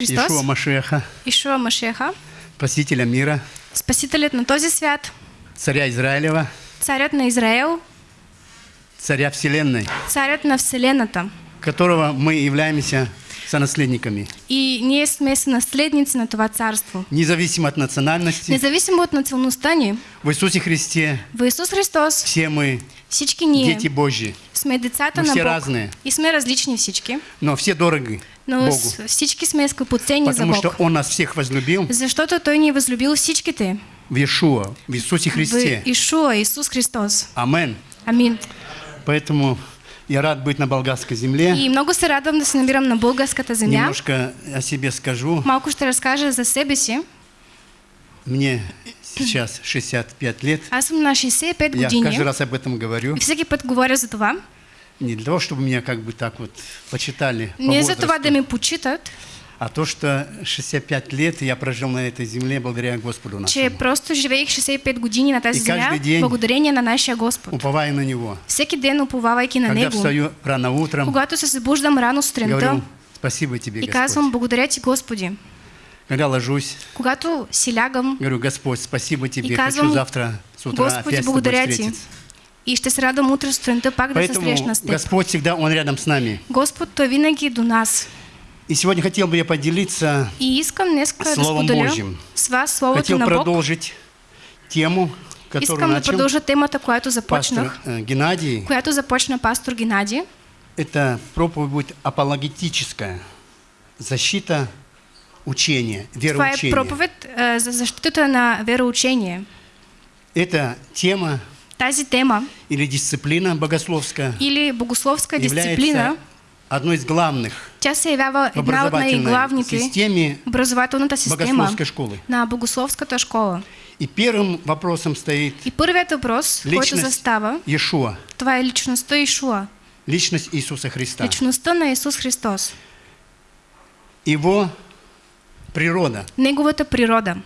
Христос, Ишуа Машеха, Ишуа Машеха, Спасителя мира, Спасителят на този свят, Царя Израилева, Царят на Израел, Царя Вселенной, Царят на Вселената. которого мы являемся сонаследниками, И ние сме наследници на това царство. независимо от национальности. Независимо от националността ни, В Иисусе Христе в Исус Христос все мы всички ние дети Божьи, сме децата Но на все Бог. разные. И сме различни всички, но все дороги но с- всички сме скъпоценни за потому Бог. что Он нас всех возлюбил Защото Той ни е възлюбил всичките. в Иешуа, в Иисусе Христе. В Ишуа, Исус Христос. Амен. Амин. Поэтому я рад быть на болгарской земле. И много се радвам да се намирам на българската земя. Немножко о себе скажу. Малко ще разкажа за себе си. Мне сейчас 65 лет. Аз съм на 65 Я години. каждый раз об этом говорю. И всеки път говоря за това. Не для того, чтобы меня как бы так вот почитали по Не за това да ме почитат, а то, что 65 лет я прожил на этой земле благодаря Господу че нашему, просто живеех 65 години на тази каждый день- благодарение на нашия Господ. уповая на Него. Всеки ден уповавайки на Когда Него. встаю рано утром, Когато се събуждам рано сутринта говорю, спасибо Тебе, и казвам Господь. благодаря Ти Господи. Когда ложусь, Когато си лягам говорю, Господь, спасибо Тебе, И хочу казвам, завтра с утра Господи, опять благодаря Ти. встретиться. И ще се радвам утре сутринта пак да се срещна с Теб. Господь всегда, Он рядом с нами. Господ, Той винаги до нас. И сегодня хотел бы я поделиться, И искам днес да Словом споделя Божьим. с вас Словото хотел на Бог. продолжить тему, которую Искам да начал продължа темата, която пастор започнах, э, Геннадий. която започна пастор Геннадий. Это проповедь будет апологетическая. Защита учения, Това е вероучения. проповед а, за защитата на вероучение. Эта тема Тази тема или дисциплина богословская или богословска является дисциплина, одной из главных тя се явява в една от образовательной най-главните системе образователната система богословской школы. на богословската школа. И первым вопросом стоит И първият въпрос, който личность застава, Иешуа, това е личността Ишуа, личность Иисуса Христа, личността на Исус Христос, Его природа. Неговата природа.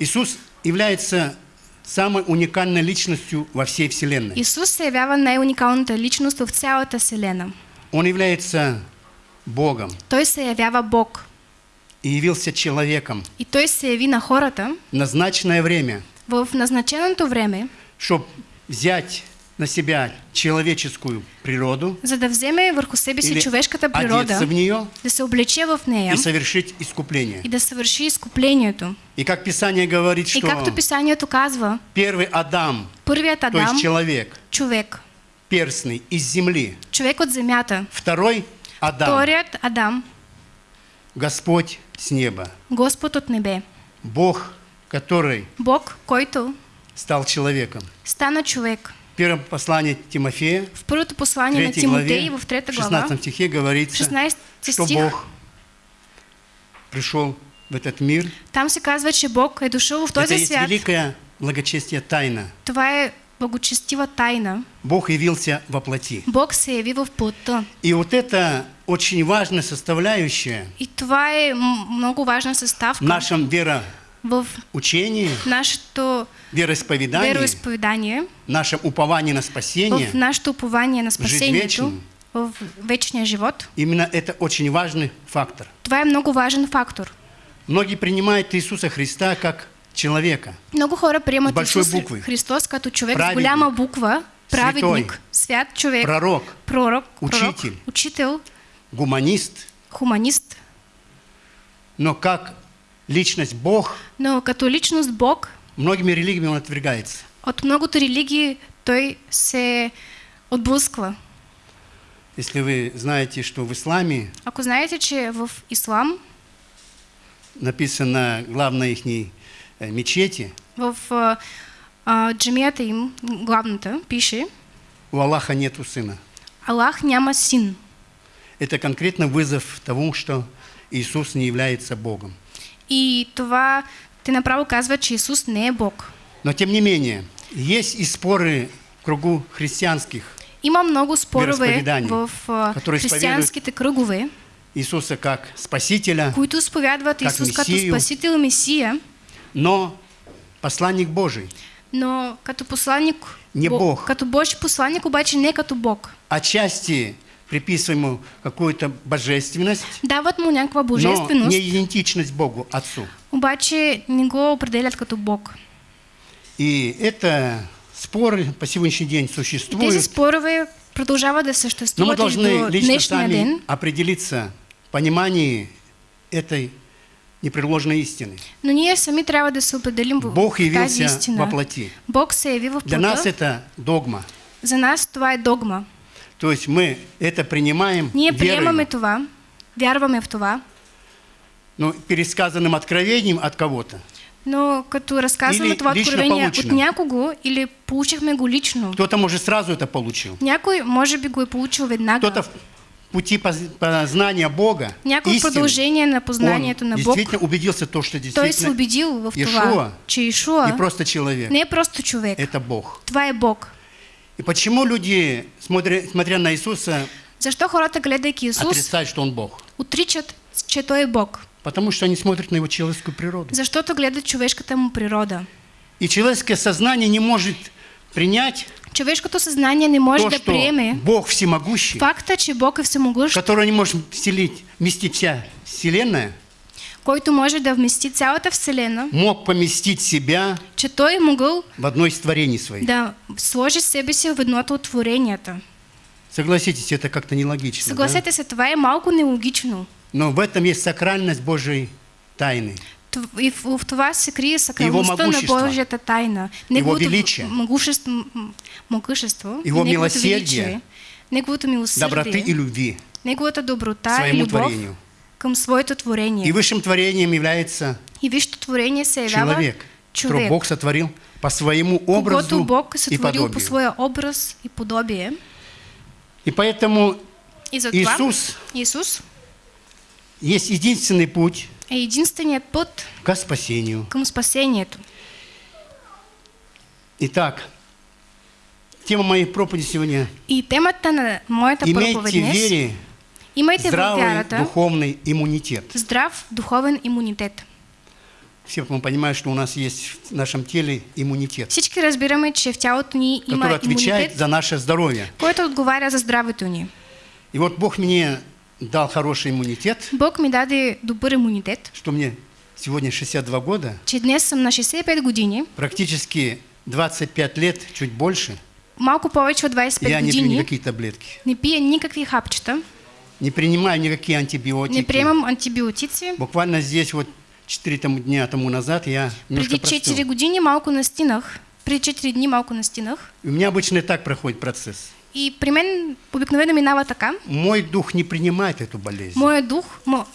Иисус является самой уникальной личностью во всей Вселенной. Исус се явява най-уникалната личност в цялата Вселена. Он является Богом Той се явява Бог. и явился человеком И Той се яви на хората назначенное время, в назначеното време, чтобы взять на себя человеческую природу за да вземе върху себе си човешката природа, в нее да се облече в нея и совершить искупление. и да съвърши изкуплението. И как Писание говорит, И что както писанието казва, первый Адам, първият то Адам, есть человек, човек, перстный, из земли, човек от земята, второй Адам, вторият Адам, Господь с неба, Господ от небе, Бог, который Бог, който стал человеком. стана човек. В первом послании Тимофея, В първото послание на Тимотей, главе, в трета в глава, 16 стихе говорится, 16 что стих, Бог пришел в этот мир. там се казва, че Бог е дошъл в Это този есть свят. великая благочестие тайна. Това е благочестива тайна. Бог явился во плоти. Бог се яви в плътта. И вот это очень важная составляющая И това е м- много важна съставка в нашем в вероучении, нашето вероисповедании, вероисповедание, нашем уповании на в спасение. нашето упование на вечную. в вечния живот. Именно это очень важный фактор. Е много важен фактор. Многие принимают Иисуса Христа как человека. Много хора приемат С большой Исус буквы. Христос като човек с Праведник. голяма буква, праведник, Святой. свят човек, Пророк, пророк, пророк, Учитель. учител, гуманист, хуманист. но как личность Бог, Но като личност Бог, многими религиями он отвергается. от многото религии той се отблъсква. Если вы знаете, что в исламе Ако знаете, че в ислам, написано главной их мечети, в а, а, джамията им, главната, пише у Аллаха нету сына. Аллах няма син. Это конкретно вызов тому, что Иисус не является Богом. И това те направо казва, че Исус не е Бог. Но тем не менее, есть и споры в кругу христианских Има много спорове Вероисповедания, в а, християнските кръгове, Иисуса как Спасителя, които изповядват Как Исус като. Спасител и Месия, но посланник Божий. но като посланник, Не Бо- Бог. като Божи посланник, обаче не като Бог. Отчасти приписываем ему какую-то божественность, Дават му някаква но божественост, не идентичность Богу, Отцу. обаче не го определят като Бог. И это споры по сегодняшний день существуют, спорове продължават да но мы должны до лично сами ден. определиться в понимании этой непреложной истины. Но ние сами трябва да се определим Бог явился во плоти. Бог се яви в Для нас это догма. За нас това е догма. То есть мы это принимаем Ние приемаме верою, това, вярваме в това, но пересказанным откровением от кого-то. но като това лично откровение от получено. някого или получихме го лично, Кто-то, может, сразу это получил. някой може би го е получил веднага. Кто-то в пути поз- познания Бога, Някой истины, продължение на познанието на Бог, действительно убедился в том, что той се действительно убедил в това, че Ишуа не просто человек, не просто човек. это Бог. Това е Бог. И почему люди, смотря, смотря на Иисуса, Защо хората, гледайки Исус, отрицают, что Он Бог? отричат, че Той е Бог? Потому что они смотрят на Его человеческую природу. Защото гледат човешката му природа. И человеческое сознание не может принять Човешкото съзнание не може то, да что приеме Бог всемогущий, факта, че Бог е всемогъщ, который не может вселить, вместить вся Вселенная, който може да вмести цялата Вселена, мог поместить себя че Той могъл в одно из творений своих. да сложи себе си в едното от творенията. Согласитесь, это как-то нелогично. да? Съгласете се, това е малко нелогично. Но в этом есть сакральность Божьей тайны. И в, в това се крие сакралността на могущество. Божията тайна. величие. могущество, м- могъщество, Его неговото милосердие. величие, неговото Доброты и любви неговата доброта и своему любов творению. Към своето творение. И высшим творением является И висшето творение се явява человек, которого човек, Бог сотворил по своему образу Бог и сътворил по подобию. своя образ и подобие. И поэтому И затова Иисус Исус есть единственный путь е единственият път к спасению. към спасението. Итак, тема моей проповеди сегодня И темата на моята проповед «Имейте вере имайте здравый вярата духовный иммунитет». здрав духовен имунитет. Все мы понимаем, что у нас есть в нашем теле иммунитет, Всички разбираме, че в тялото ни има который отвечает имунитет, за наше здоровье. който отговаря за здравето ни. И вот Бог мне дал хороший иммунитет, Бог ми даде добър имунитет, что мне сегодня 62 года, че днес съм на 65 години, практически 25 лет, чуть больше, малко повече от 25 я не пью години, никакие таблетки, не пия никакви хапчета, не принимаю никакие антибиотики. не приемам антибиотици. Буквально здесь вот 4 тому, дня тому назад я Преди 4 простыл. години малко настинах, преди 4 дни малко настинах. У меня обычно и так проходит процесс. И при мен обикновено минава така. Мой дух не принимает эту болезнь. Моят дух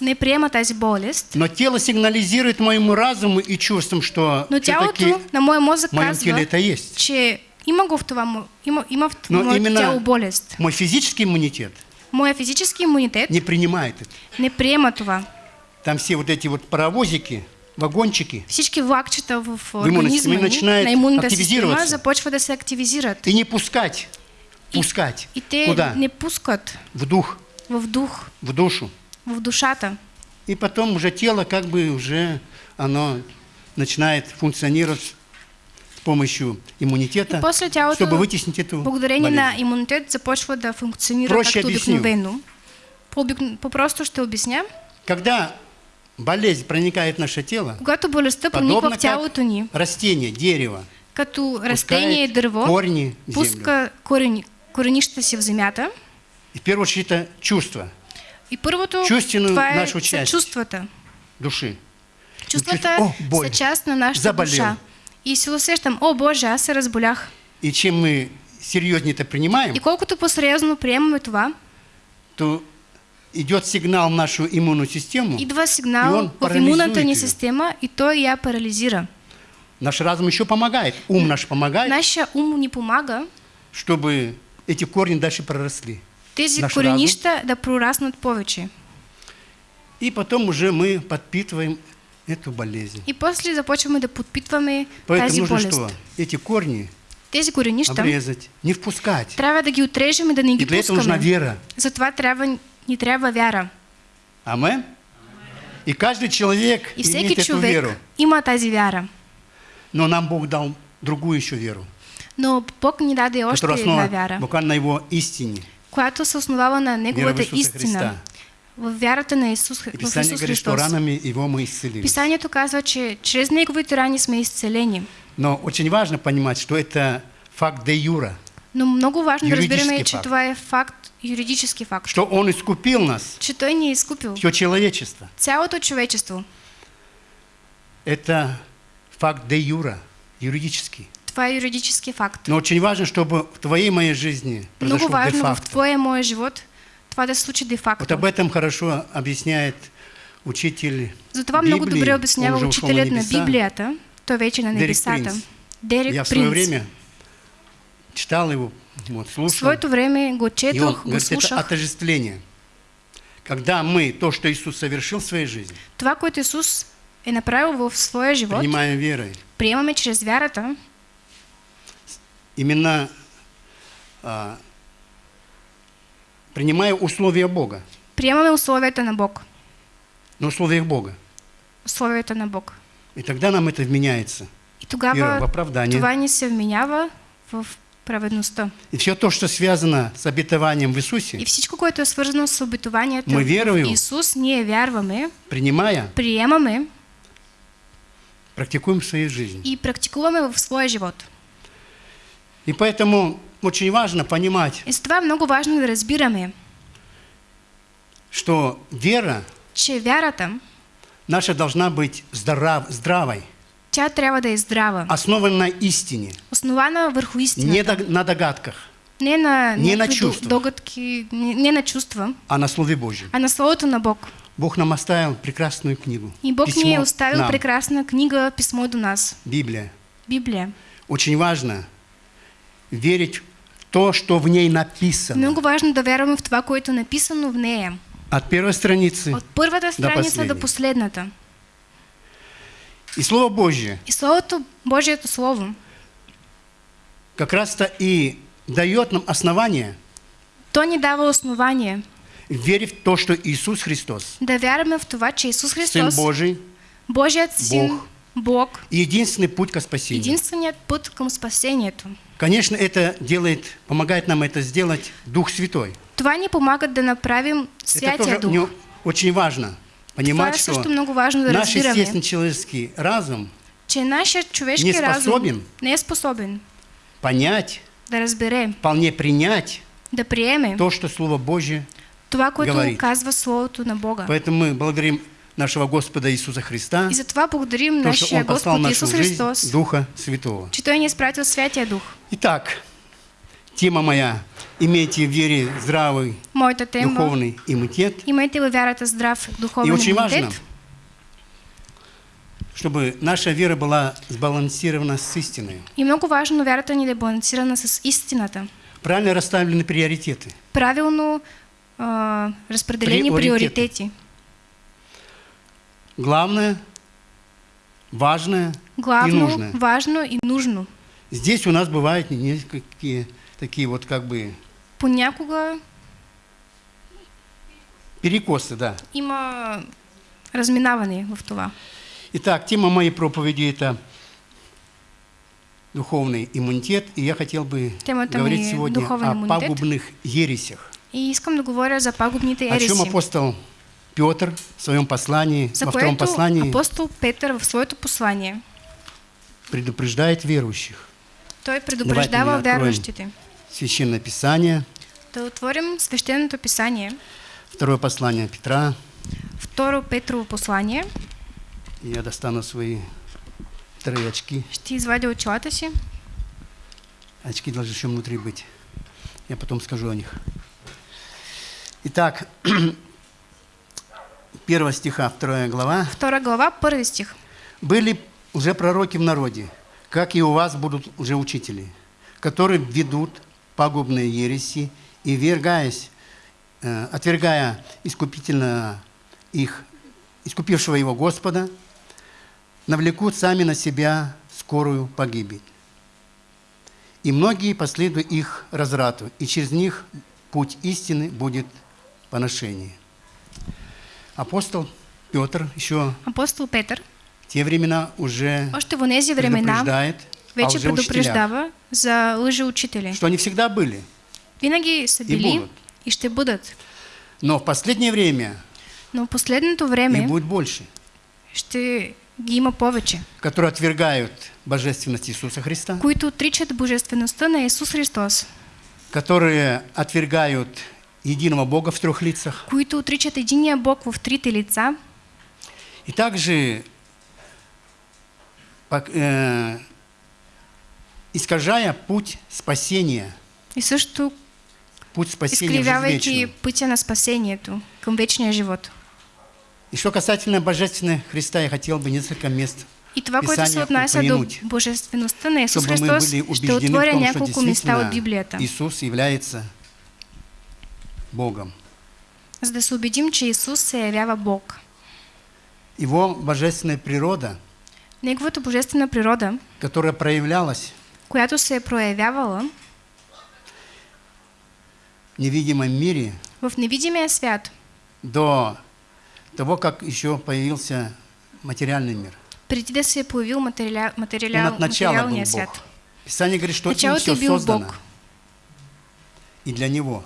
не приема тази болест, Но тело сигнализирует моему разуму и чувствам, что но тялото на моя мозък казва, это есть. че има го в това, има, има в Но именно тяло болест. мой физический иммунитет Моя физически имунитет не принимает это. не приема това. Там все вот эти вот паровозики, вагончики, Всички влакчета в система ни, начинает на система активизироваться. започва да се активизират. и не пускать, пускать. И те Куда? не пускат В дух, в дух, в душу. в душата. И потом уже тело как бы уже оно начинает функционировать помощью иммунитета, после тялото, чтобы вытеснить эту благодарение на болезнь. имунитет, започва да функционира Проще както обикновено. По-обик- По-просто ще обясня. Когда болезнь проникает в наше тело, Когато болестта прониква в тялото ни, растение, дерево, като растение и дърво, корни пуска корени, коренищата си в земята. И в первую очередь это чувство И първото, Чувствено това е нашу са част. чувствата. души. Чувствата О, боль. са част на нашата Заболел. душа. И се усещам, о Боже, аз се разболях. И чем мы серьезнее это принимаем, И колкото по-сериозно приемаме това, то идет сигнал в нашу иммунную систему. идва И сигнал он в имунната ни система и той я парализира. Наш разум еще помогает, ум наш помогает, Нашия ум ни помага чтобы эти корни дальше проросли. тези Наш коренища да прораснат повече. И потом уже мы подпитываем эту болезнь. И после започваме да подпитваме Поэтому тази нужно болест. что? Эти корни Тези коренища обрезать, не впускать. трябва да ги отрежем и да не И ги для этого нужна вера. Затова трябва, ни трябва вяра. Амен? И каждый человек И имеет эту веру. има тази вяра. Но нам Бог дал другую еще веру, Но Бог ни даде още една вяра, буквально на Его истине. която се основава на Неговата истина. В вярата на Исус, И Писание Исус говорит, что ранами Его мы исцелились. Писанието казва, че чрез Неговите рани сме изцелени. Но очень важно понимать, что это факт де юра, Но много важно да разбираме, че факт. това е факт, юридически факт. что Он искупил нас, Че Той ни е изкупил. все человечество. Цялото човечество. Это факт де юра, юридический. Това е юридически факт. Но очень важно, чтобы в твоей моей жизни произошло Много важно в и моя живот това да се случи Вот об этом хорошо объясняет учитель Затова много Библии, добре он обяснява учителят на небеса. Библията. Той вече на Дерек небесата. Принц. Дерек Я в свое Принц. время читал его, вот, В слушал. своето време го И он четох, го говорит, это слушах. отождествление. Когда мы то, что Иисус совершил в своей жизни, Това, което Исус е направил в своя живот, принимаем верой, приемаме чрез вярата, именно а, принимая условия Бога, приемаме условията на Бог. на условиях Бога. Условията на Бог. И тогда нам это вменяется. И Вера в тогава оправдание. това ни се вменява в праведността. И все то, что связано с обетованием в Иисусе, И всичко, което е свързано с обетованието Ми в вярваме. Исус, ние вярваме, принимая, приемаме практикуем в своей жизни. и практикуваме в своя живот. И поэтому очень важно понимать, И това много важно да разбираме, что вера че вярата, наша должна быть здрав, здравой, тя трябва да е здрава, основана на истине, основана върху не истината. дог- на догадках, Не на, Не на чувствах. догадки, не, не на чувства, а на Слове Божьем. а на Словото на Бог. Бог нам оставил прекрасную книгу. И Бог Письмо ни е оставил нам, прекрасна книга, писмо до нас, Библия. Библия. Очень важно верить в то, что в ней написано. Много важно да вярваме в това, което е написано в нея. От первой страницы. От първата страница последней. до последната. И Слово Божье И Словото, Божието Слово, как раз-то и дает нам основание то ни дава основание верить в то, что Иисус Христос, да вярваме в това, че Исус Сын Христос, Божий, Божият Син, Бог. Бог, единственный путь к спасению. единственият път към спасението. Конечно, это делает, помогает нам это сделать Дух Святой. Това ни помага да направим Святия Дух. не- очень важно Това понимать, е что много важно да наш естественный человеческий разум че не разум способен не е способен понять, да разбере, вполне принять да приеме то, что Слово Божье. това, което говорит. казва Словото на Бога. Поэтому мы благодарим нашего Господа Иисуса Христа, И затова благодарим то, что нашия Он послал в Господ нашу Исус жизнь Христос, Духа Святого. че Той ни е изпратил Святия Дух. Итак, тема моя «Имейте в вере здравый Моята тема духовный иммунитет», Имайте във вярата здрав И духовен очень важно, имунитет. чтобы наша вера была сбалансирована с истиной. И много важно вярата ни да е балансирана с истината. Правильно расставлены приоритеты. Правилно а, разпределени Приоритети. приоритети. Главное, важное и Главно, нужное. важно и нужно. Здесь у нас бывают несколько такие вот как бы Понякога перекосы, да. има разминаване в това. Итак, тема моей проповеди – это духовный иммунитет, и я хотел бы Темата говорить сегодня о пагубных ересях. И искам да говоря за пагубните О чем ереси. апостол Петр в своем послании, За во втором послании апостол Петър в своето послание предупреждает верующих. той предупреждава вярващите. Священное Писание, Да отворим свещеното писание, второе послание Петра. второ Петрово послание. Я достану свои вторые очки. Ще извадя очилата си. Очки должны еще внутри быть. Я потом скажу о них. Итак, первого стиха, вторая глава. Втора глава, първи стих. Были уже пророки в народе, как и у вас будут уже учители, которые ведут пагубные ереси и, вергаясь, э, отвергая искупительно их, искупившего его Господа, навлекут сами на себя скорую погибель. И многие последуют их разрату, и через них путь истины будет поношение. Апостол Петр еще Апостол Петър в те времена уже още в тези времена предупреждает о вече предупреждава за лъжеучители. что они всегда были Винаги са и били будут. и ще бъдат. Но в последнее время Но в последното време будет больше, ще ги има повече, которые отвергают божественность Иисуса Христа, които отричат божествеността на Исус Христос, которые отвергают единого Бога в трех лицах, които отричат единия Бог в трите лица и также э, искажая путь спасения, и също путь спасения вечную. пътя на спасението към вечния живот. И что касательно божественного Христа, я хотел бы несколько мест И това, което се Писания отнася до божествеността на Исус Христос, ще отворя няколко места от Библията, Иисус является Богом. за да се убедим, че Исус се явява Бог. Его божественная природа, Неговата божествена природа, которая проявлялась която се е проявявала в невидимом мире в невидимия свят, до того, как еще появился материальный мир. преди да се появил материаля... Он материал... от начала был Бог. Писание говорит, что им Началото все бил создано Бог. и для Него.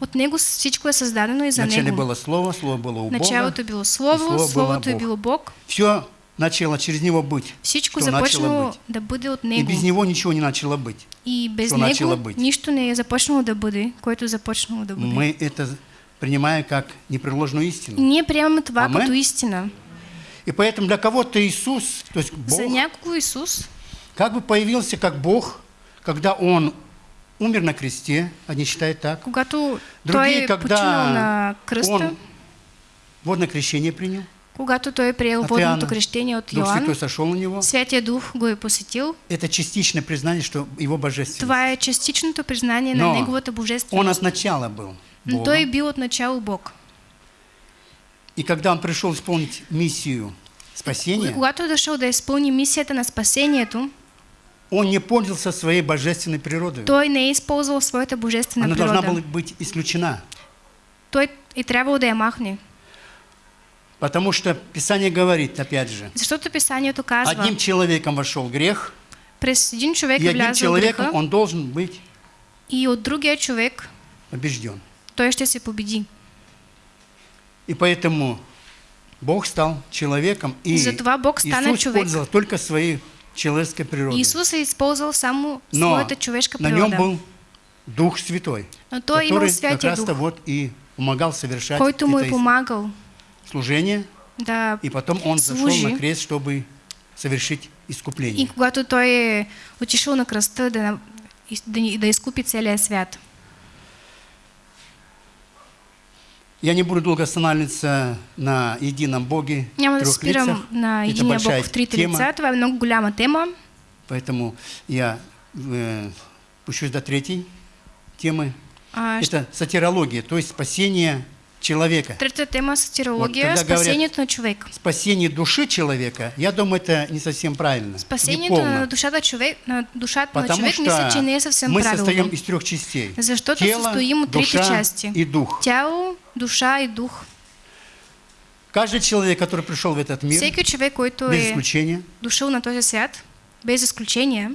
От него всичко е създадено и за Вначале него. было Слово, Слово было у Бога. Началото е било и Слово, Слово было Словото Бог. било Бог. Все начало через Него быть. Всичко Что започнало быть. да бъде от И него. без Него ничего не начало быть. И без Що начало него быть. нищо не е започнало да бъде, което започнало да бъде. Мы это принимаем как непреложную И истину. ние приемаме това Амен. като истина. И поэтому для кого-то Иисус, то есть Бог, За някого Исус, как бы появился как Бог, когда Он умер на кресте, они считают так, когато Другие, той починал на когда кръста, Он водное крещение принял, когато той е приел от водното крещение от Дух Святой Йоан, сошел на Него, Святия Дух го е посетил. это частичное признание, что Его божественность. Това е частичното признание на Но неговата Он божественост. от начала был Но Богом. той е бил от начало Бог. И когда Он пришел исполнить миссию И спасения, когато дошъл да изпълни мисията на спасението, Он не пользовался своей божественной природой. той не е използвал своята божествена Она должна природа. была быть исключена. Той е трябвало да я махне. Потому что Писание говорит, опять же, Защото писанието казва, одним человеком вошел грех, през един човек и одним человеком греха он должен быть и от другия човек побежден. той ще се победи. И поэтому Бог стал человеком, и Затова Бог стана Иисус човек. пользовался только своей человеческой природой. Иисус е използвал само Но своята човешка на нем был Дух Святой, Но имал который как раз-то вот и помогал совершать это е помагал служение, да и потом он зашел служи. на крест, чтобы совершить И искупление. когато той отишъл на кръста да, и- да, изкупи целия свят. Я не буду долго останавливаться на едином Боге, Няма да трех се спирам лицах. на Это единия большая Бог в трите тема, лица. Това е много голяма тема. поэтому я э, пущусь до третьей темы. А, Это сатирология, то есть спасение человека. Третата тема сатирология, Вот спасението на човек. Спасение души человека, я думаю, это не совсем правильно. Неполно. на душата, на душата Потому човек, что не е съвсем мы правилно. состоим из трех частей. Защото Тело, състоим от трите душа части. и дух. Тяло, душа и дух. Каждый человек, который пришел в этот мир, който без исключения, дошъл на този свят, без изключение,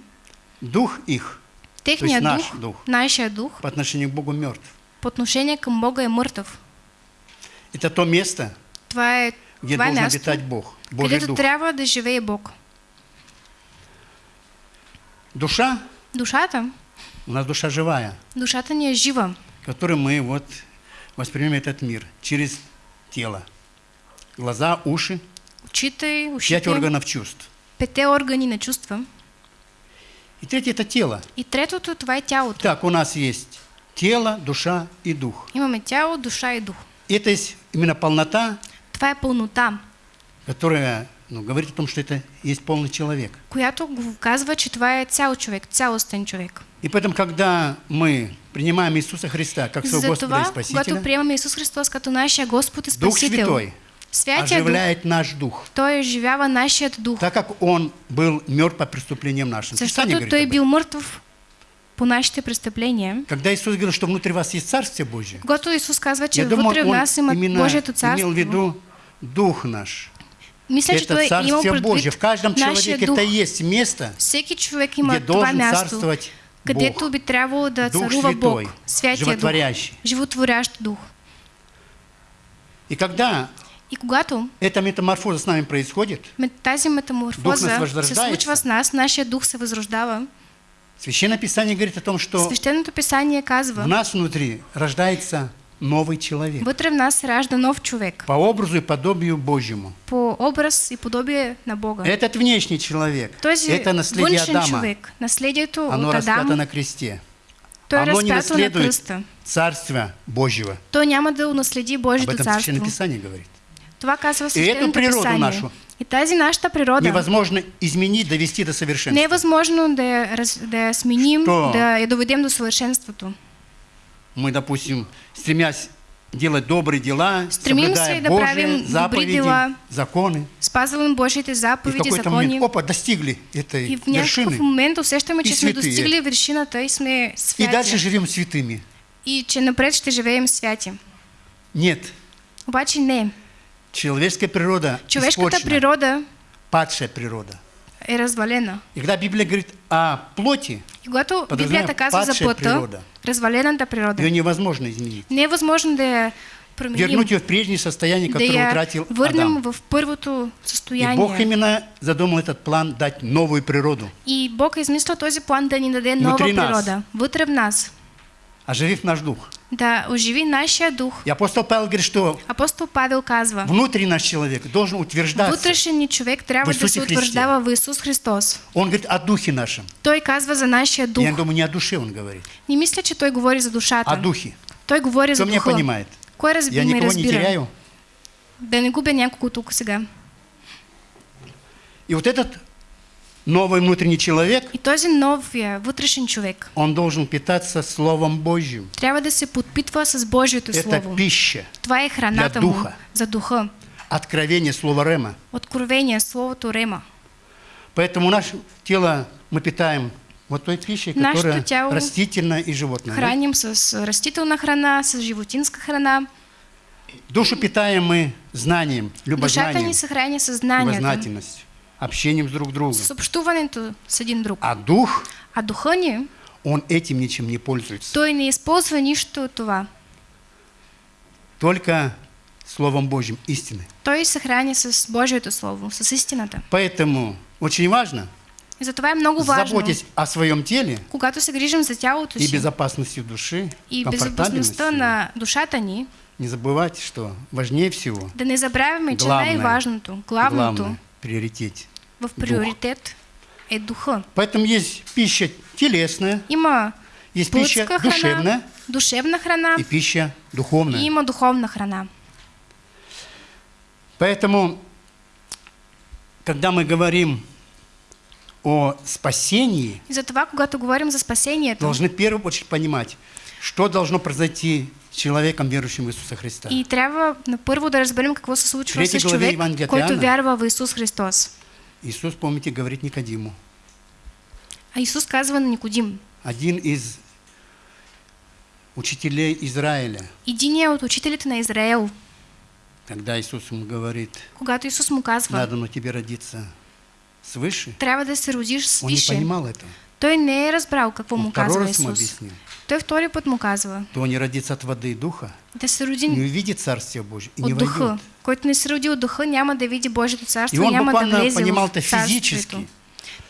дух их техният наш дух, дух. нашия дух, по отношению к Богу мертв. по отношение към Бога е мъртъв. Это то место, Това е, где това должен място, обитать Бог, Божий където Дух. трябва да живее Бог. Душа, Душата, у нас душа живая, душата ни е жива. которой мы вот воспринимаем этот мир через тело. Глаза, уши, пять ушите, органов чувств. пете органи на чувства. И третье – это тело. И третото, това е тялото. Так, у нас есть тело, душа и дух. Имаме тяло, душа и дух. Это есть именно полнота, Това е пълнота, которая ну, говорит о том, что это есть полный человек. която казва, че това е цял човек, цялостен човек. И поэтому, когда мы принимаем Иисуса Христа как своего Господа и Затова, когато Спасителя, приемаме Исус Христос като нашия Господ и Дух Спасител, Святой Святия Дух, оживляет наш дух, Той оживява нашият дух, так как Он был мертв по преступлениям нашим. Защото Той об этом. бил мъртъв по нашите престъпления. Когда Иисус говорил, что внутри вас есть Царствие Божие, Когато Исус казва, че я думаю, вътре в Он нас има Божието имел царство, в виду Дух наш. мисля, че это Той е имал Божие. В каждом человеке дух. это есть место, Всеки човек где това должен място, царствовать където Бог, би трябвало да Дух царува Святой, Бог, Святия Дух, животворящ Дух. И когда И когато эта метаморфоза с нами происходит, тази метаморфоза нас се случва с нас, нашия дух се възрождава. Священное Писание говорит о том, что писание в казва, нас внутри рождается новый человек вътре в нас се ражда нов човек, по образу и подобию Божьему. по образ и подобие на Бога. Этот внешний человек, Този это наследие Адама, човек, наследието оно распято на кресте. той оно не разпято на наследует кръста. Царство Божьего. Той няма да унаследи Об Божието этом Священное царство. Писание говорит. Това казва эту Свещеното природу нашу И тази нашата природа Невозможно изменить, довести до совершенства. възможно да да сменим, Що? да я доведем до съвършенството. Мы, допустим, стремясь делать добрые дела, Стремимся да правим добрые заповеди, дела. законы, Спазваме Божиите и в заповеди, какой-то закони. момент, опа, достигли этой И в вершины, момент усещаме, И че сме достигли вершината и сме и святи. дальше живем святыми. И че напред ще живеем святи. Нет, Обаче не. Человеческая природа испорчена, природа падшая природа. е развалена. И когда Библия говорит о плоти, И когато Библията казва за плътта, природа. развалената природа, ее невозможно изменить. не е възможно да я променим, Вернуть ее в прежнее состояние, да которое я утратил върнем Адам. в първото И състояние. Бог именно задумал этот план дать новую природу, И Бог измислил този план да ни даде нова Внутри нас. природа, вътре в нас, оживив наш дух. да оживи нашия дух. И апостол Павел говорит, что Апостол Павел казва, внутренний наш человек должен утверждаться. вътрешен ни човек трябва да се в Исус Христос. Он говорит о духе нашем. Той казва за нашия дух. Я думаю, не о душе он говорит, Не мисля, че той говори за душата. о духе. Той говори за Кто меня духа. понимает? Кой разби, Я никого не теряю. Да не губя някого тук сега. И вот этот новый внутренний человек, И този новия вътрешен човек он должен питаться Словом Божьим. трябва да се подпитва с Божието Это Слово. пища, Това е храната для му духа. за духа. откровение Слова Рема. Откровение, Словото Рема. Поэтому наше тело мы питаем вот той пищей, которая тяло растительная и животная. да? Храним с растителна храна, с животинска храна. Душу питаем мы знанием, Душата любознанием, ни се храни с знанието, любознательностью, общением с друг другом. с общуването с един друг. А дух, А духа ни, он этим ничем не пользуется. той не използва нищо от това. Только Словом Божьим, истины. Той се храни с Божието Слово, с истината. Поэтому очень важно, И затова е много важно, заботясь о своем теле когато се грижим за тялото и си безопасности души, и безопасността на душата ни, не забывайте, что важнее всего, да не забравяме, че най-важното, главното главное, приоритет. в приоритет е духа. Поэтому есть пища телесная, Има есть пища храна, душевная душевна храна и пища духовная. и има духовна храна. Поэтому, когда мы говорим о спасении, И затова, когато говорим за спасението, должны в первую очередь понимать, что должно произойти человеком, верующим в Иисуса Христа. и трябва на първо да разберем какво се случва с човек, Евангелие от който вярва в Исус Христос. Иисус, помните, говорит Никодиму. А Исус казва на Никодим, Один из учителей Израиля, единия от учителите на Израел, когда Иисус ему говорит, когато Исус му казва, надо на тебе родиться свыше, трябва да се родиш он не понимал этого. Той не разбрал какво му казва Исус. Той втори път му казва, То не родится от воды и духа, да се не роди увидит Царствие Божие и не от духа. войдет. Който не се роди от духа, няма да види Божието И царство, он няма да влезе понимал в физически.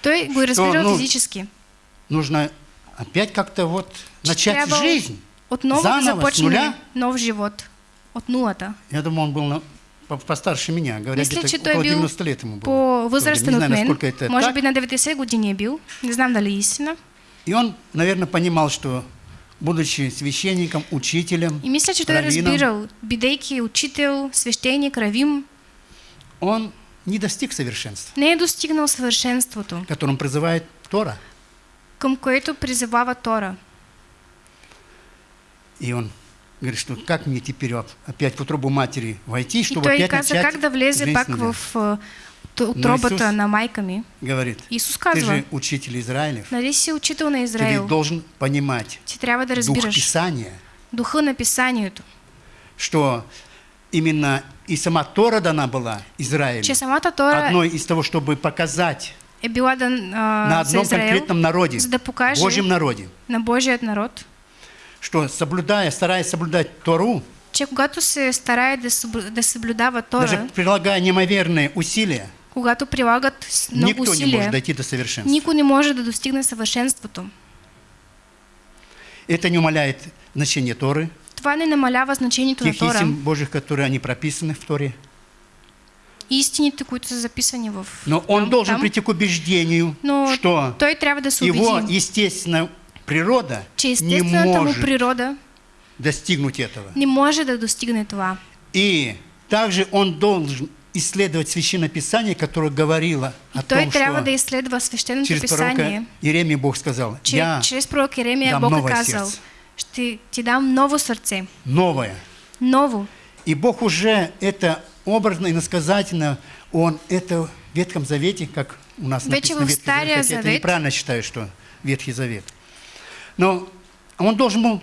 Той го разбирал ну, физически. Нужно опять как-то вот начать жизнь. Отново Заново, започне нов живот. От нулата. Я думаю, он был на- постарше меня, говорят, где-то той около бил 90 лет ему было. По-възрастен Не от знаю, насколько это Може так. би на 90 години е бил. Не знам дали истина. И он, наверное, понимал, что, будучи священником, учителем, И мисля, е раввином, разбирал, бидейки учител, свещеник, равим, он не достиг совершенства, не е достигнал съвършенството, которым призывает Тора. към което призывава Тора. И он говорит, что как мне теперь опять в утробу матери войти, чтобы опять начать как да влезе жизнь пак в а, Исус- на майка ми. Говорит, Исус ты же учитель Израилев, нали си учител на ты Израил, должен понимать ти трябва да дух Писания, духа на писанието, что именно и сама Тора дана была Израилю, че самата Тора? Одной из того, чтобы показать е била да, а, на одном конкретном народе, за да покаже Божьем народе, на Божият народ, что соблюдая, стараясь соблюдать Тору, че когато се старае да, да съблюдава даже Тора, прилагая неимоверные усилия, когато прилагат много никто не усилия, может дойти до совершенства. никой не може да достигне съвършенството. Это не умаляет значение Торы, Това не намалява значението на Тора истин Божьих, которые они прописаны в Торе. и истините, които са записани в Но он там, должен там. прийти к убеждению, Но что той трябва да се его убеди, естественная природа не может природа достигнуть этого. не може да достигне това. И также он должен исследовать Священное Писание, которое говорило И о той том, что да изследва свещеното через писание, пророка Иеремия Бог сказал, че я чрез пророк Еремия дам Бог е новое казал, сердце. ще ти дам ново сърце, новое. ново. И Бог уже это образно и насказательно, Он это в Ветхом Завете, как у нас Вече написано в Ветхий Стария Завет, Завет. неправильно считаю, что Ветхий Завет. Но Он должен был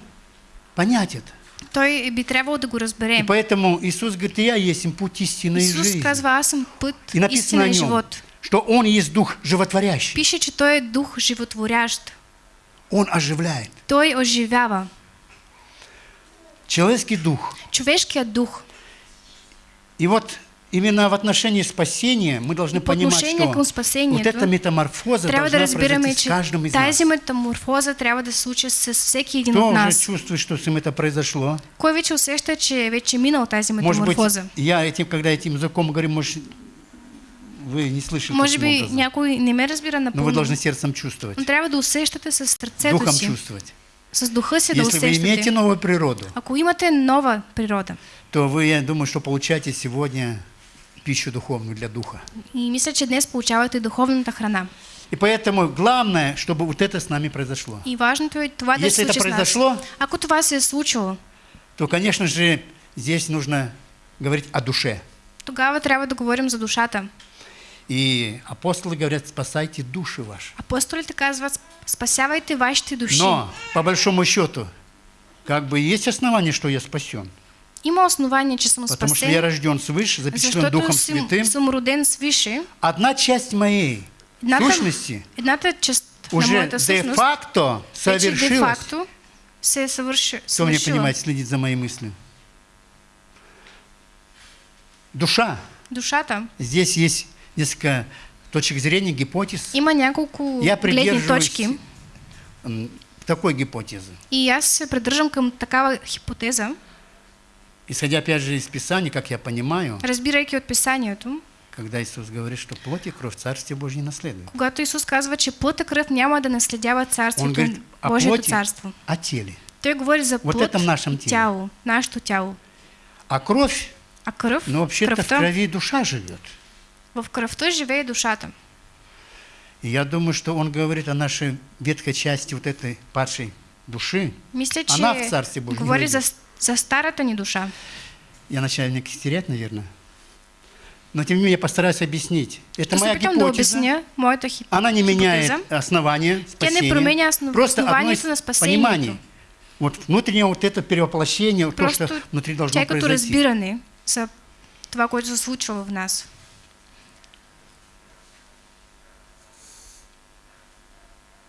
понять это. Той би трябвало да го И разбере. поэтому Иисус говорит, я есть путь истины и Исус жизни. казва, аз съм път, И написано и нем, живот. что Он есть Дух животворящий. Пише, че той е дух животворящ. Он оживляет. Той оживява. Человеческий дух. Човешкият дух И вот именно в отношении спасения мы должны по понимать, что към спасението вот эта метаморфоза должна произойти с каждым из нас. метаморфоза трябва да случи с всеки един Кто от уже нас. чувствует, что с ним это произошло? Кой вече усеща, че вече минал тази Может быть, метаморфоза? я этим, когда этим языком говорю, может, вы не слышите Може таким би образом. някой не ме разбира Но вы напълно, должны сердцем чувствовать, но трябва да усещате с сърцето духом си, чувствовать. с духа си да Если вы имеете усещате. новую природу, Ако имате нова природа, то вы, я думаю, что получаете сегодня пищу духовную для духа. и мисля, че днес получавате духовната храна. И поэтому главное, чтобы вот это с нами произошло. И важното е това да Если это произошло, Ако това се е случило, то, конечно же, здесь нужно говорить о душе. тогава трябва да говорим за душата. И апостолы говорят, спасайте души ваши. Апостолите казват, спасявайте вашите души. Но, по большому счету, как бы есть основание, что я спасен. Има основание, че съм Потому что я спасен, рожден свыше, запечатлен Духом съм, Святым. съм роден свише. Одна часть моей Едната, сущности едната част уже де-факто совершилась. де-факто се е съвърши, Кто меня понимает, следит за моими мыслями. Душа. Душата. Здесь есть несколько точек зрения, гипотез. Има няколко Я гледни придерживаюсь точки такой гипотезы. и аз се придържам към такава хипотеза, Исходя опять же из Писания, как я понимаю, разбирайки от писанието, когда Иисус говорит, что плоть и кровь в Царстве Божьем не наследуют. когато Исус казва, че плът и кръв няма да наследява Он царството, говорит о Божието плоти, царство. о теле. Той говори за Вот плът этом нашем теле. тяло, нашето тяло. А кровь, А кръв, ну вообще-то в крови душа живет. в кръвта живее душата. И я думаю, что он говорит о нашей ветхой части вот этой падшей души. Мисля, Она в Царстве Божьем говори не за, за старата ни душа. Я начальник терять, наверное. Но тем не менее я постараюсь объяснить. Это моя гипотеза. обясня. Она не меняет основания не спасения. основ- Просто одно на спасението. пониманий. Вот внутреннее вот это перевоплощение, то, Просто что внутри должно тя е като произойти. разбиране за това, което се случва в нас.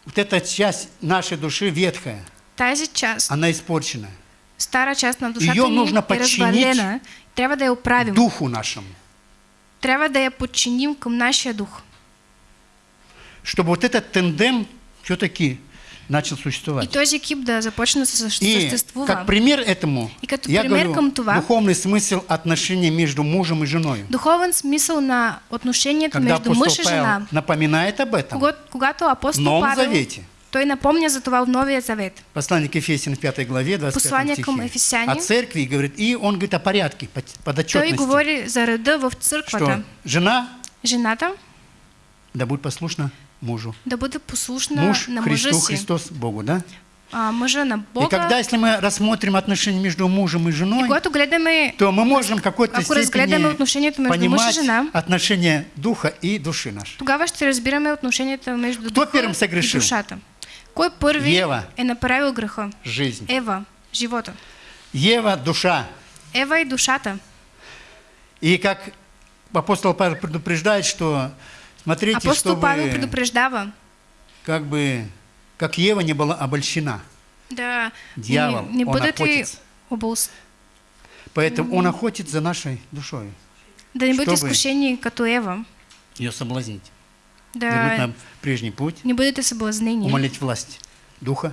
Вот эта часть нашей души ветхая, Тази част, она испорчена. Стара част на душата Ее ни нужно е развалена. Трябва да я оправим. Духу нашему. Трябва да я подчиним към нашия дух. Чтобы вот этот тендем все-таки начал И существовать. този екип да започне се И как пример этому, И като я пример говорю, това, духовный смысл отношений между мужем и женой. Духовен смисъл на отношението Когда между апостол и жена. напоминает об этом Когато, когато в апостол Новом Павел, Завете. Той напомня за това в Новия Завет. Послание к Ефесиям в 5 главе, 25 Послание стихе. Ефесяне. О церкви говорит, и он говорит о порядке, под- Той подотчетности. говори за реда в църквата. Что жена Жената да будет послушна мужу. да бъде послушна Муж на Христу, си, Христос Богу, да? а мъжа на И Бога. когда, если мы рассмотрим отношения между мужем и И женой, когато гледаме, то мы можем какой-то степени и понимать жена, отношения духа и души нашей. тогава ще разбираме отношенията между Кто духа первым и согрешил? душата. Кой първи Ева. е направил греха? Жизнь. Ева, живота. Ева – душа. Ева и душата. И как апостол Павел предупреждает, что Смотрите, Апостол Павел чтобы предупреждава как бы, как Ева не была обольщена. да Дьявол, не, не он охотится. оболс... Поэтому он охотится за нашей душой. да не бъдете Чтобы- изкушени като Ева, Ее соблазнить. Вернуть да на прежний путь. не бъдете съблазнени, Умолить власть Духа.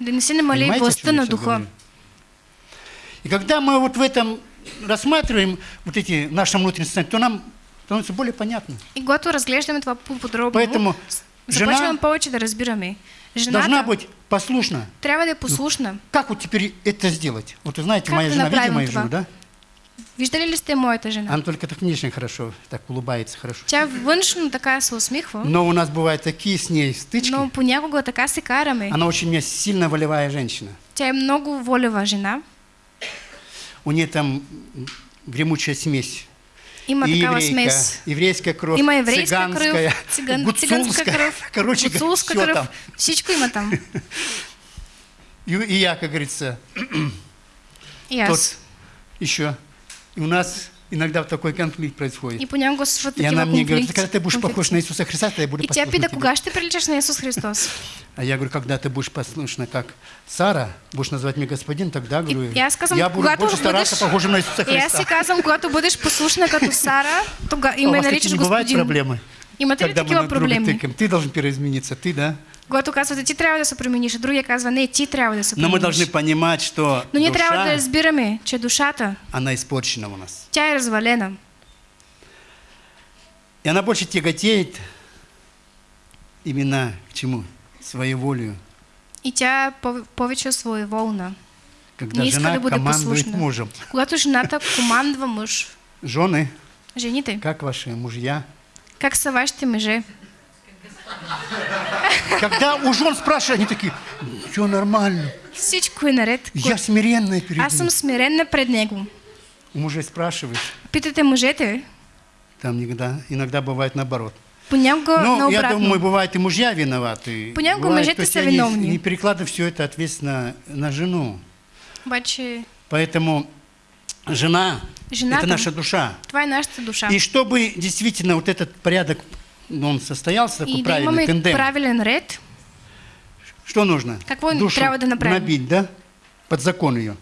да не се намали Понимаете, о властта чем я на духа. говорю? И когда мы вот в этом рассматриваем вот эти наши внутренние состояния, то нам становится более понятно. И когато разглеждаме това по-подробно, Поэтому жена повече да разбираме. Жената должна быть послушна. трябва да е послушна. Как вот теперь это сделать? Вот вы знаете, Как моя жена, видите мою жену, да? Виждали ли сте моята жена? Она только так внешне хорошо, так улыбается хорошо. Тя външно така се усмихва, Но у нас бывают такие с ней стычки. но понякога така се караме. Она очень у меня сильно волевая женщина. Тя е много волева жена. У нее там гремучая смесь. Има и такава еврейка, смес. еврейская кровь, Има еврейска цыганская, кръв, циган, гуцулская. кръв, Короче, гуцулска все кръв. там. Всичко има там. И, и я, как говорится, И тот еще. И у нас иногда такой конфликт происходит. И И она мне говорит, когда ты будешь похож на Иисуса Христа, то я буду И послушна пита, тебе». ще приличаш на Исус Христос? А я говорю, когда ты будешь послушна, как Сара, будешь называть меня господин, тогда, говорю, и аз казвам, я буду больше стараться бъдеш- похожим на Иисуса И Христа. си казвам, когато бъдеш послушна като Сара, и А вас наричаш такие не бывают господин. проблемы? Имате ли Когда мы такива друга проблеми? Ты должен переизмениться, ты, да? Когато казвате, ти трябва да се промениш, а другия казва, не, ти трябва да се Но мы должны понимать, что Но ние трябва да разбираме, че душата, она испорчена у нас. тя е развалена. И она больше тяготеет именно к чему? Своей волею. И тя повече своеволна. Когда Не жена да командует послушна. мужем. Когато жената командва мъж, Жены, жените, как ваши мужья? как са вашите мъже? Когда у жен спрашивают, они такие, все нормально. Всичко е наред. Я смиренная перед Аз съм смиренна пред него. У мужей спрашиваешь, Питате мъжете, там иногда, иногда бывает наоборот. понякога я наобратно. думаю, бывает и мужья виноваты. Понякога Бывает, мъжете са виновни. Не перекладывают все это ответственно на жену. Обаче Поэтому жена Жената. это наша душа. това е нашата душа. И чтобы действительно вот этот порядок, ну, он состоялся, такой И правильный тендем, правилен ред, что нужно? Какво Душу трябва да направим? набить, да? Под закон ее.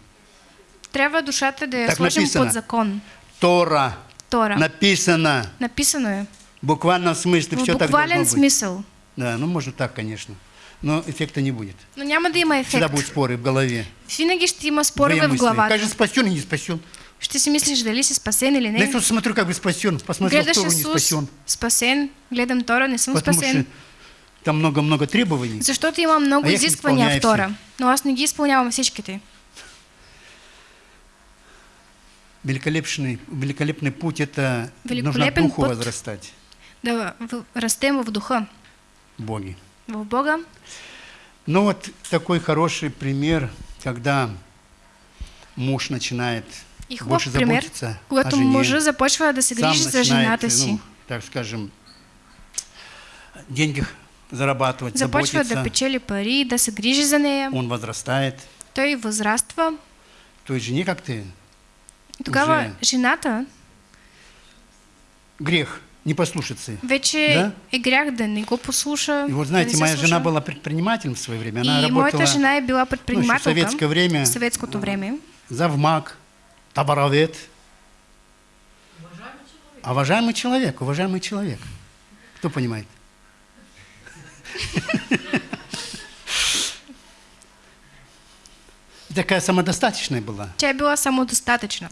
трябва душата да я Так сложим написано. под закон. Тора. Тора. Написано. Написано. В буквальном смысле В все так должно быть. смисъл. Да, ну можно так, конечно. Но эффекта не будет. Но няма да има Всегда ефект. будут споры в голове. Винаги ще има спорове в мысли. главата. Кажется, спасен и не спасен. Ще си мислиш дали си спасен или не. Иисуса смотрю, как бы спасен. Посмотрел, Гледаш Тору не Исус спасен. спасен, гледам Тора, не съм Потому спасен. что там много-много требований. Защото има много А изисквания в Тора. Но аз не ги изпълнявам всичките. Великолепный, великолепный путь – это нужно духу път. возрастать Да в- растем в духа, в Боге. в Бога. Ну вот такой хороший пример, когда муж начинает И хубав больше пример, заботиться о когато мъжа започва да се грижи за жената си. ну, так скажем, деньги зарабатывать, Започва да заботиться, печели пари, да се грижи за нея. он возрастает. Той възраства. Той жене как ты тогава Уже- жената грех не послушаться. вече Да? е грях да не го послуша. И вот да знаете, моя жена была предпринимателем в свое время. Она И работала моята жена е била ну, в советское время, в съветското време. завмак, товаровед. А уважаемый человек, уважаемый человек. Кто понимает? Такая самодостаточная была. Тя е била самодостатъчна.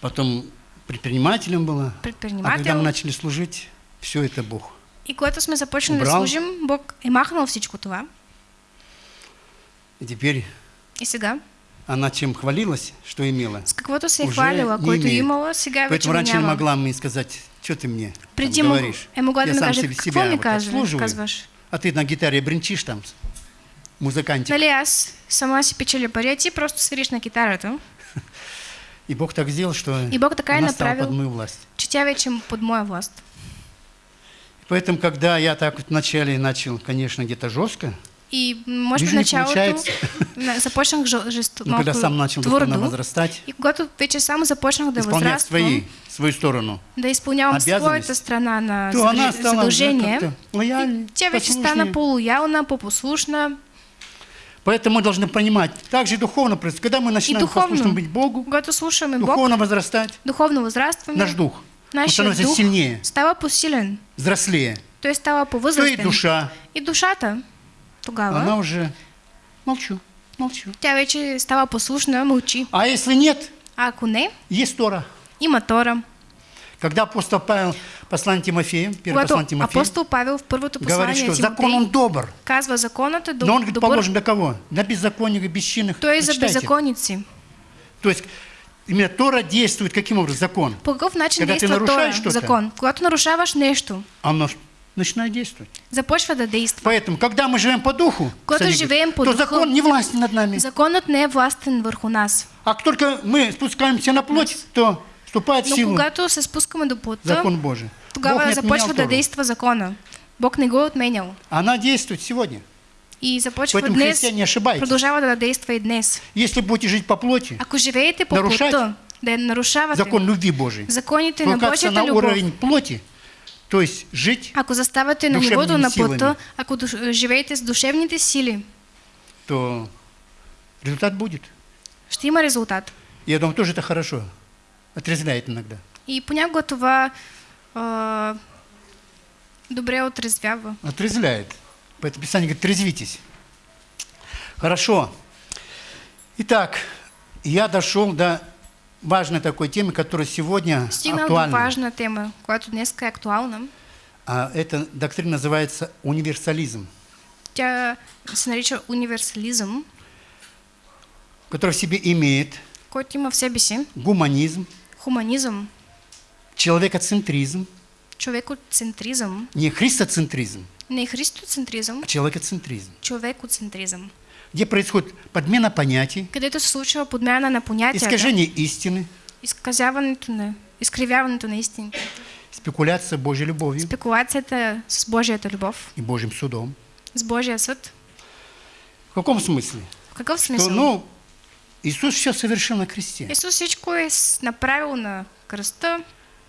Потом предпринимателем была. А Предпринимател. когда мы начали служить, все это Бог. И когато сме започнали Убрал. служим, Бог е махнал всичко това. И теперь И сега, она чем хвалилась, что имела. с каквото се хвалила, имеет. имала, сега вече Поэтому го раньше не могла мне сказать, что ты мне там Преди мог, говоришь. могла Я ми сам себе- себя вот обслуживаю? А ты на гитаре бренчишь там, музыкантик. Нали аз сама си печеля пари, а ти просто свириш на китарата, И Бог так сделал, что И Бог така е она направил. под мою власть. че тя вече под моя власт. Поэтому, когда я так вот вначале начал, конечно, где-то жестко, И може би Вижу, не началото получается. на- започнах жо- жесто, Но когда сам начал духовно твърдо. возрастать, И когато вече само започнах да исполнять свои, свою сторону, да обязанности, своята страна на то она стала задължение, тя вече стана по-лоялна, по-послушна. Поэтому мы должны понимать, также и духовно, когда мы начинаем духовно. послушным быть Богу, Когато слушаме Бог, духовно возрастать, духовно възрастваме, наш дух, он нашият становится дух сильнее, става посилен. взрослее, Той става то и душа, И душата тогава, она уже молчу, молчу. тя вече става послушна, мълчи. А если нет, А ако не, есть Тора. има Тора. Когда апостол Павел, послание Тимофея, первое послание Тимофея, апостол Павел в говорит, послание что закон Тимотей он добр, казва законът е но он говорит, добър, положен для кого? Для беззаконных и бесчинных. той е за Почитайте. беззаконници. То есть именно Тора действует каким образом? Закон. По какъв начин Когда ты действа нарушаешь Тора, закон? Когато нарушаваш нещо, Оно ж начинает действовать. започва да действа. Поэтому, когда мы живем по духу, Когато кстати, живеем по то духу, закон не властен над нами. Законът не е властен върху нас. А как только мы спускаемся на плоть, то вступает в Но силу когато се спускаме до плота, закон Божий. Бог тогава не започва да действа закона. Бог не го е отменял. Она действует сегодня. И започва Поэтому днес, християне не ошибайтесь. продължава да действа и днес. Если будете жить по плоти, Ако живеете по Нарушать плота, да нарушавате закон любви Божией, законите на Божията на любов, уровень плоти, то есть жить, ако заставате на нивото на плота, ако живеете с душевните сили, то результат будет. ще има резултат. Я думаю, тоже это хорошо. Отрезвляет иногда. И понякога това а, добре отрезвява. Отрезвляет. Поэтому Писание говорит, трезвитесь. Хорошо. Итак, я дошел до важной такой темы, которая сегодня Стигнал актуальна. важна тема, която днес е актуална. А эта доктрина называется универсализм, Тя се нарича универсализъм, который в себе имеет който има в себе си. гуманизм, хуманизъм, человекоцентризм, човекоцентризъм, не христоцентризм, не христоцентризъм, а человекоцентризм, човекоцентризъм, где происходит подмена понятий, където се случва подмяна на понятията, искажение истины, изказяването на, изкривяването на истините, спекуляция Божьей любовью спекулацията с Божията любов, и Божьим судом. с Божия съд. В каком смысле? В какъв Что, смисъл? ну, Иисус все совершил на кресте. Исус всичко е направил на кръста.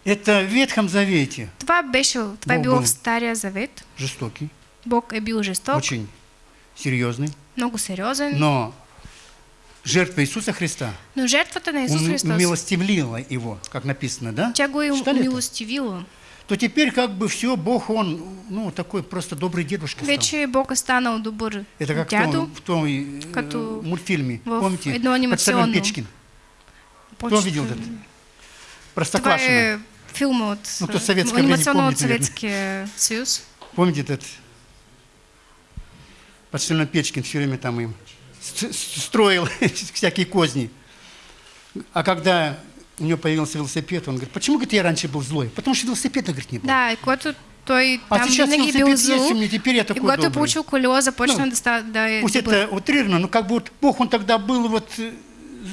Это в Ветхом Завете Това беше, това е Бог било был в Стария Завет. жестокий, Бог е бил жесток, очень серьезный, много сериозен, но жертва Иисуса Христа но жертвата на Исус ум- Христос, умилостивила его, как написано, да? тя го е Читали это? умилостивила. То теперь как бы все, Бог, Он, ну, такой просто добрый дедушка стал. Вече Бог е станал добър Это как в дядо. том, в том э, Като мультфильме, в помните? едно анимационно. Печкин. Кто Почти- видел этот? Простоквашино. е филма от Ну, то советское анимационно время от помните, наверное. Съветския съюз. Помните этот? Подстельно Печкин все время там им строил всякие козни. А когда у него появился велосипед, он говорит, почему говорит, я раньше был злой? Потому что велосипеда, говорит, не было. Да, и когато той А там сейчас велосипед есть зло, у меня, теперь я такой е добрый. получил колело, започна Ну, да, ста, да Пусть добър. это утрировано, но как бы вот Бог, он тогда был вот э,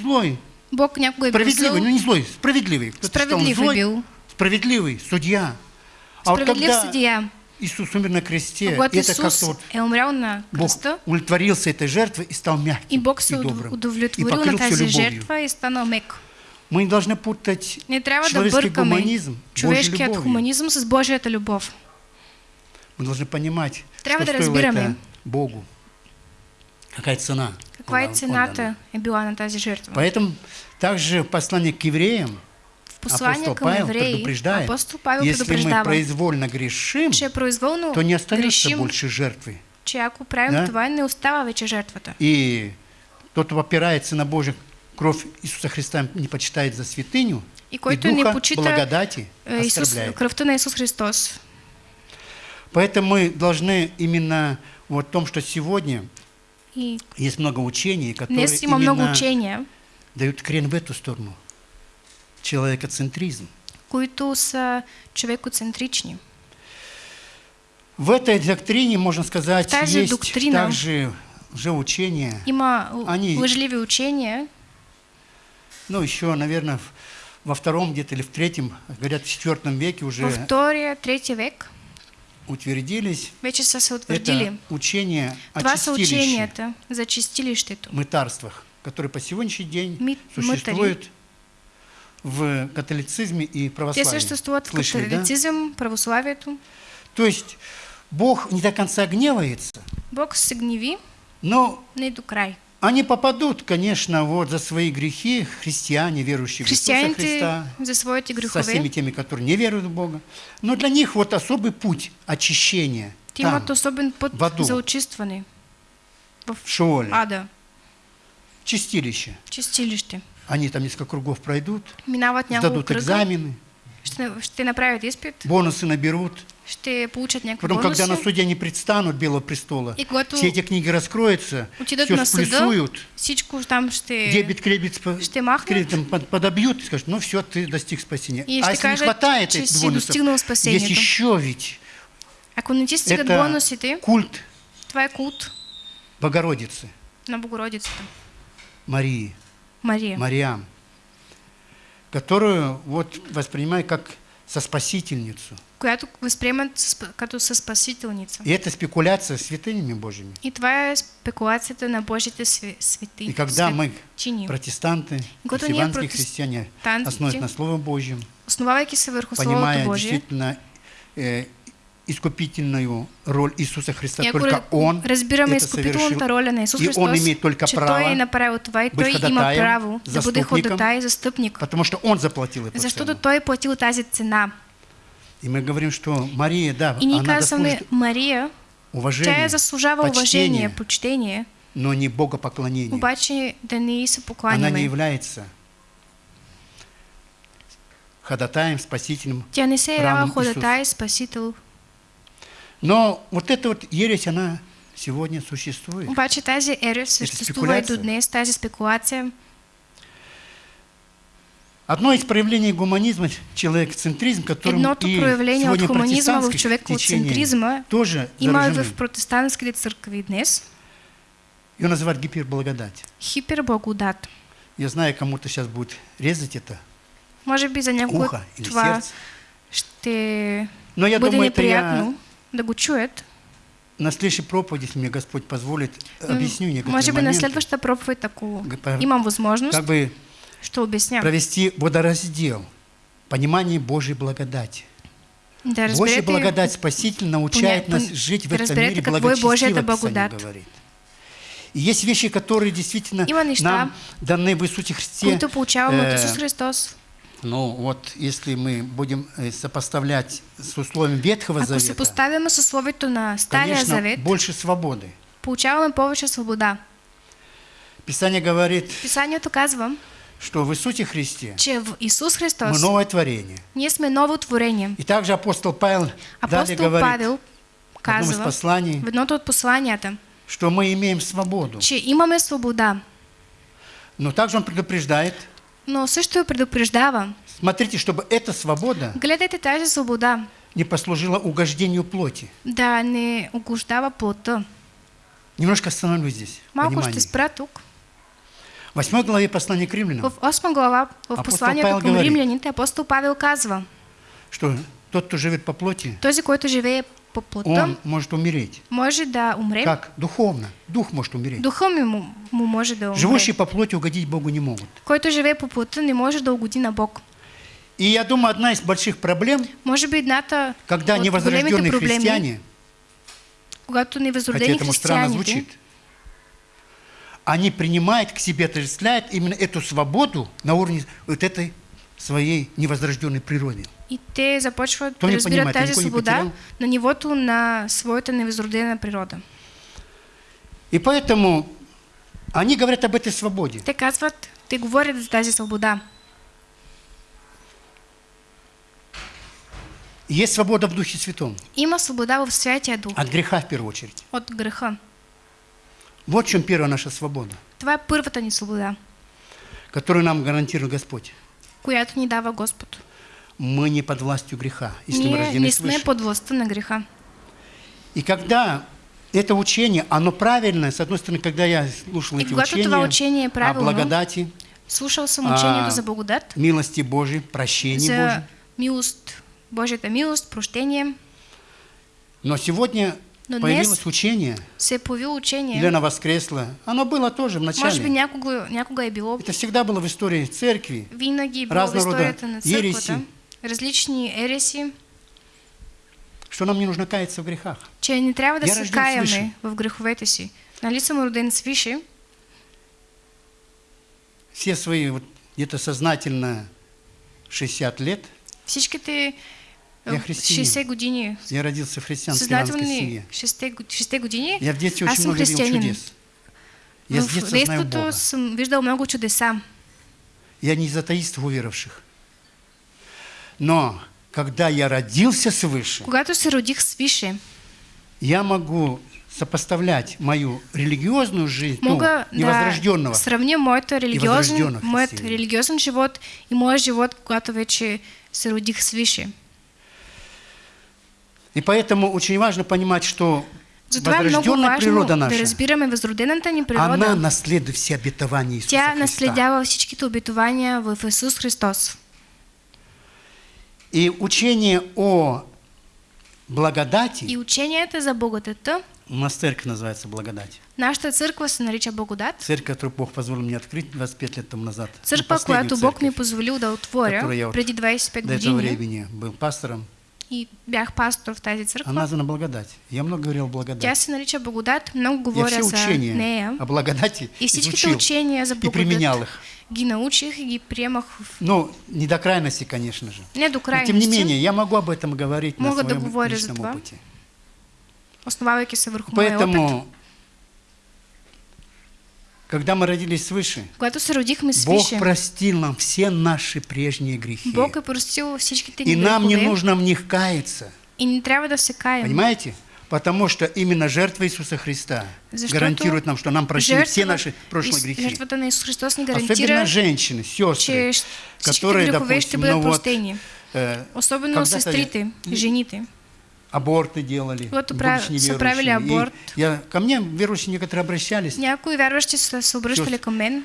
злой, Бог някога е бил зъл, справедливый, ну не злой, справедливый. Кто-то считал, он справедлив е злой, бил. Справедливый, судья. А вот когда съдия. Иисус умер на кресте, это Исус как-то вот е умрял на Бог кръста, удовлетворился этой жертвой и стал мягким и Бог и добрым. и покрыл тази любовью. и станал мек. Мы не должны путать Не да человеческий бъркаме гуманизм, Божьей любовью. хуманизъм с Божията любов. Мы должны понимать, Трябва что да стоило это Богу. Какая цена Каква е была на тази жертва? Поэтому также в послании к евреям послание апостол към Павел евреи, предупреждает, апостол Павел если мы произвольно грешим, че произволно то не остается грешим, больше жертвы. че ако правим Да? това, не остава вече жертвата. И тот, кто опирается на Божью кровь Иисуса Христа, не почитает за святыню, И и който не духа почита благодати е, Исус, оскорбляет. кръвта на Исус Христос. Поэтому мы должны именно вот в том, что сегодня И есть много учений, которые много учения, дают крен в эту сторону. Человекоцентризм. които са човекоцентрични. В этой доктрине, можно сказать, В тази есть доктрина также уже учения, Има Они- лъжливи учения, ну, еще, наверное, в- во втором где-то или в третьем, говорят, в четвертом веке уже във втория, третия век, утвердились. вече са се утвърдили. Это учение о Това са ученията за чистилището. мытарствах, которые по сегодняшний день Ми- существуют в католицизме и православии. съществуват в Слышали, да? католицизъм, православието. То есть Бог не до конца гневается, Бог гневи но до край. они попадут, конечно, вот за свои грехи, христиане, верующие в Иисуса Христа, за своите со всеми теми, которые не веруют в Бога. Но для них вот особый путь очищения там, имат особен път в аду. за очистване в в Шиоле, ада, чистилище. чистилище. Они там несколько кругов пройдут, кръга, экзамены, ще, ще направят изпит, бонусы наберут. ще получат някакви Потом, когда на суде они предстанут Белого престола, И когато все эти книги раскроются, все сплюсуют, всичко там ще... дебет, кредит, ще кредитом под- подобьют и скажут, ну все, ты достиг спасения. И а если не кажат, хватает этих бонусов, есть еще ведь. Ако не ти стигат это бонусите, культ. Това е култ Богородицы, на Богородицата. Марии, Мария. Мариам, которую вот воспринимаю как со спасительницу. която възприемат като със спасителница. И это спекуляция с святынями Божьими. И това е спекулацията на Божите сви- свети. И когда мы, протестанты, протест- христиане, основываясь на Слове Божьем, понимая Божие, действительно э, искупительную роль Иисуса Христа, и ако только Он разбираме это совершил, роля на Исус и Христос, Он имеет только право Той е направил това и Той има право да бъде и застъпник, потому что Он заплатил эту защото цену. Той платил тази цена. И мы говорим, что Мария, да, И она казваме, Мария, уважение, тя заслужава почтение, уважение, почтение, но не богопоклонение. обаче да не се Она не покланяме. является ходатаем, спасителем. Тя не се явява ходатай, спасител. Но вот эта вот ересь, она сегодня существует. Обаче тази ерес съществува и до днес, тази спекулация. Одно из проявлений гуманизма – человекоцентризм, которым Едното и проявление от сегодня хуманизма в човекоцентризма тоже има и в протестантските църкви днес. Ее называют гиперблагодать. Хиперблагодат. Я знаю, кому-то сейчас будет резать это Може би за или това сердце. ще Но я бъде думаю, это я неприятно да го чуят. на следующей проповеди, если мне Господь позволит, объясню некоторые Може би на моменты, следващата проповед, ако Г- по- имам възможност, как бы обясня. провести водораздел, понимание Божьей благодати. Да Божья благодать Спаситель научает нас жить в этом мире благочестиво, благодат. говорит. И есть вещи, которые действительно неща, нам даны в Иисусе Христе. от э, Исус Христос. Ну вот, если мы будем э, сопоставлять с условием Ветхого Ако Завета, поставяме с условието на Стария конечно, Завет, больше свободы. получаваме повече свобода. Писание говорит, Писанието казва, что в Иисусе Христе че в Исус мы Христос новое творение. ние сме ново творение. И также апостол Павел далее Апостол говорит Павел в одном из казва посланий, в едното от посланията, что мы имеем свободу. че имаме свобода, Но также он предупреждает, но също я предупреждава. смотрите, чтобы эта свобода Гледайте тази свобода, не послужила угождению плоти. да не угождава плота. Немножко остановлюсь здесь. Малко ще спра тук. В 8 главе послания к римлянам, В 8 глава, в Апостол посланието Павел към говори. римляните, апостол Павел казва, что тот, кто живет по плоти, този, който живее по плота, он может умереть. може да умре. Как? Духовно. Дух может умереть. Духа ми му, му може да умре. Живущие по плоти угодить Богу не могут. Който живее по плота, не може да угоди на Бог. И я думаю, одна из больших проблем, Може би едната когда невозрожденные проблеми, христиане, когато хотя невъзродени этому странно звучит, они принимают к себе, отождествляют именно эту свободу на уровне вот этой своей невозрожденной природы. И те започват да разбират понимает, тази свобода на нивото на своята невъзродена природа. И поэтому они говорят об этой свободе. Те казват, те говорят за тази свобода. Есть свобода в Духе Святом. Има свобода в Святия Дух От греха в первую очередь. от греха. Вот в чем первая наша свобода, Това е първата ни свобода, которую нам гарантирует Господь. която ни дава Господ. Мы не под властью греха, если мы Ние рождены не свыше. под властта на греха. И когда это учение, оно правильное, с одной стороны, когда я слушал И эти учения учение е о благодати, Слушал съм учението А, за благодат, милости Божьей, прощении за Божьей, милост, Божията милост, прощение. Но сегодня Но появилось учение, Се появило учение. или оно воскресло. Оно было тоже в Може би начале. някога, някога е било. Это всегда было в истории церкви. Винаги е било в историята на църквата. ереси. Различни ереси, Что нам не нужно каяться в грехах. че не трябва да се каяме в греховете си. Нали съм роден свише, Все свои вот где-то сознательно 60 лет всичките Я е, християнин. 60 години, я родился в христианской иранской семье. 6, 6 години, Я в детстве аз очень много видел чудес. Я с В детства знаю Бога. съм виждал много чудеса. Я не из атеистов уверовавших. Но когда я родился свыше, Когато се родих свише, я могу сопоставлять мою религиозную жизнь, ну, мога невозрожденного, да сравня моята религиозен, моят религиозен живот и моят живот, когато вече се родих свише. И поэтому очень важно понимать, что Затова е много возрожденная важно природа да наша, разбираме възродената ни она природа. наследует все обетования Иисуса Тя Христа. наследява всичките обетования в Исус Христос. И учение о благодати, И ученията за благодата, у нас церковь называется благодать, нашата църква се нарича Благодат. церковь, которую Бог позволил мне открыть 25 лет тому назад. Последнюю която Бог ми е церковь. позволил да отворя преди 25 До этого времени был пастором. И бях пастор в тази Она църква. названа благодать. Я много говорил о Тя благодати. се нарича Благодат, много Я говоря все за учения нея. о благодати И всичките изучил учения за и применял благодат их. ги научих и ги приемах в... Ну, не до крайности, конечно же. не до Но тем не крайности, менее, я могу об этом говорить на Мога да своем за личном опыте. основавайки се върху моя опит. Когда мы родились свыше, Бог простил нам все наши прежние грехи. Бог е простил И нам не нужно в них каяться. и не трябва да се каем. Понимаете? Потому что именно жертва Иисуса Христа Защото гарантирует нам, что нам прощены все жертва- наши прошлые грехи. Жертвата на Исус Христос ни Особенно женщины, сестры, которые, допустим, ну вот, э, Особено когда-то сестрите, жените. Аборты делали, Вот будучи пра- неверующими. соправили И аборт. я, ко мне верующие некоторые обращались, Някои са се Чувств. към мен.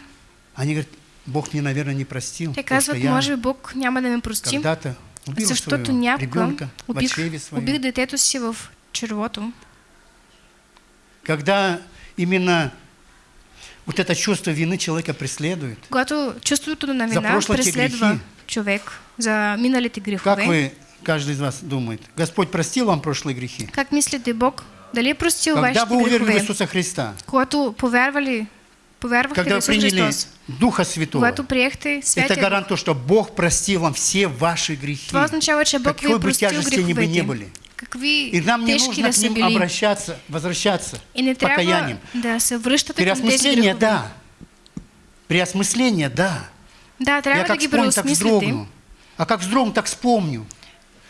они говорят, Бог мне, наверное, не простил, Те казват, може би Бог няма да ме прости, когда-то убил защото своего някога ребенка убих, убих детето си в червото. Когда именно вот это чувство вины человека преследует, Когато чувството на вина преследва човек за миналите как грехове, вы, каждый из вас думает, Господь простил вам прошлые грехи? как мислите Бог, дали простил Когда вашите вы уверовали в? Иисуса Христа, Когато повярвали, повярвахте когда в вы Исус приняли Христос, Духа Святого, когато приехте это Святия гарант то, что Бог простил вам все ваши грехи. това означава, че Бог ви Какой е бы тяжести бы не были. Какви И нам не нужно да к ним били. обращаться, возвращаться, И не покаянием. да Переосмысление, да. Переосмысление, да. Да, трябва я да как ги вспомню, так вздрогну. А как вздрогну, так вспомню.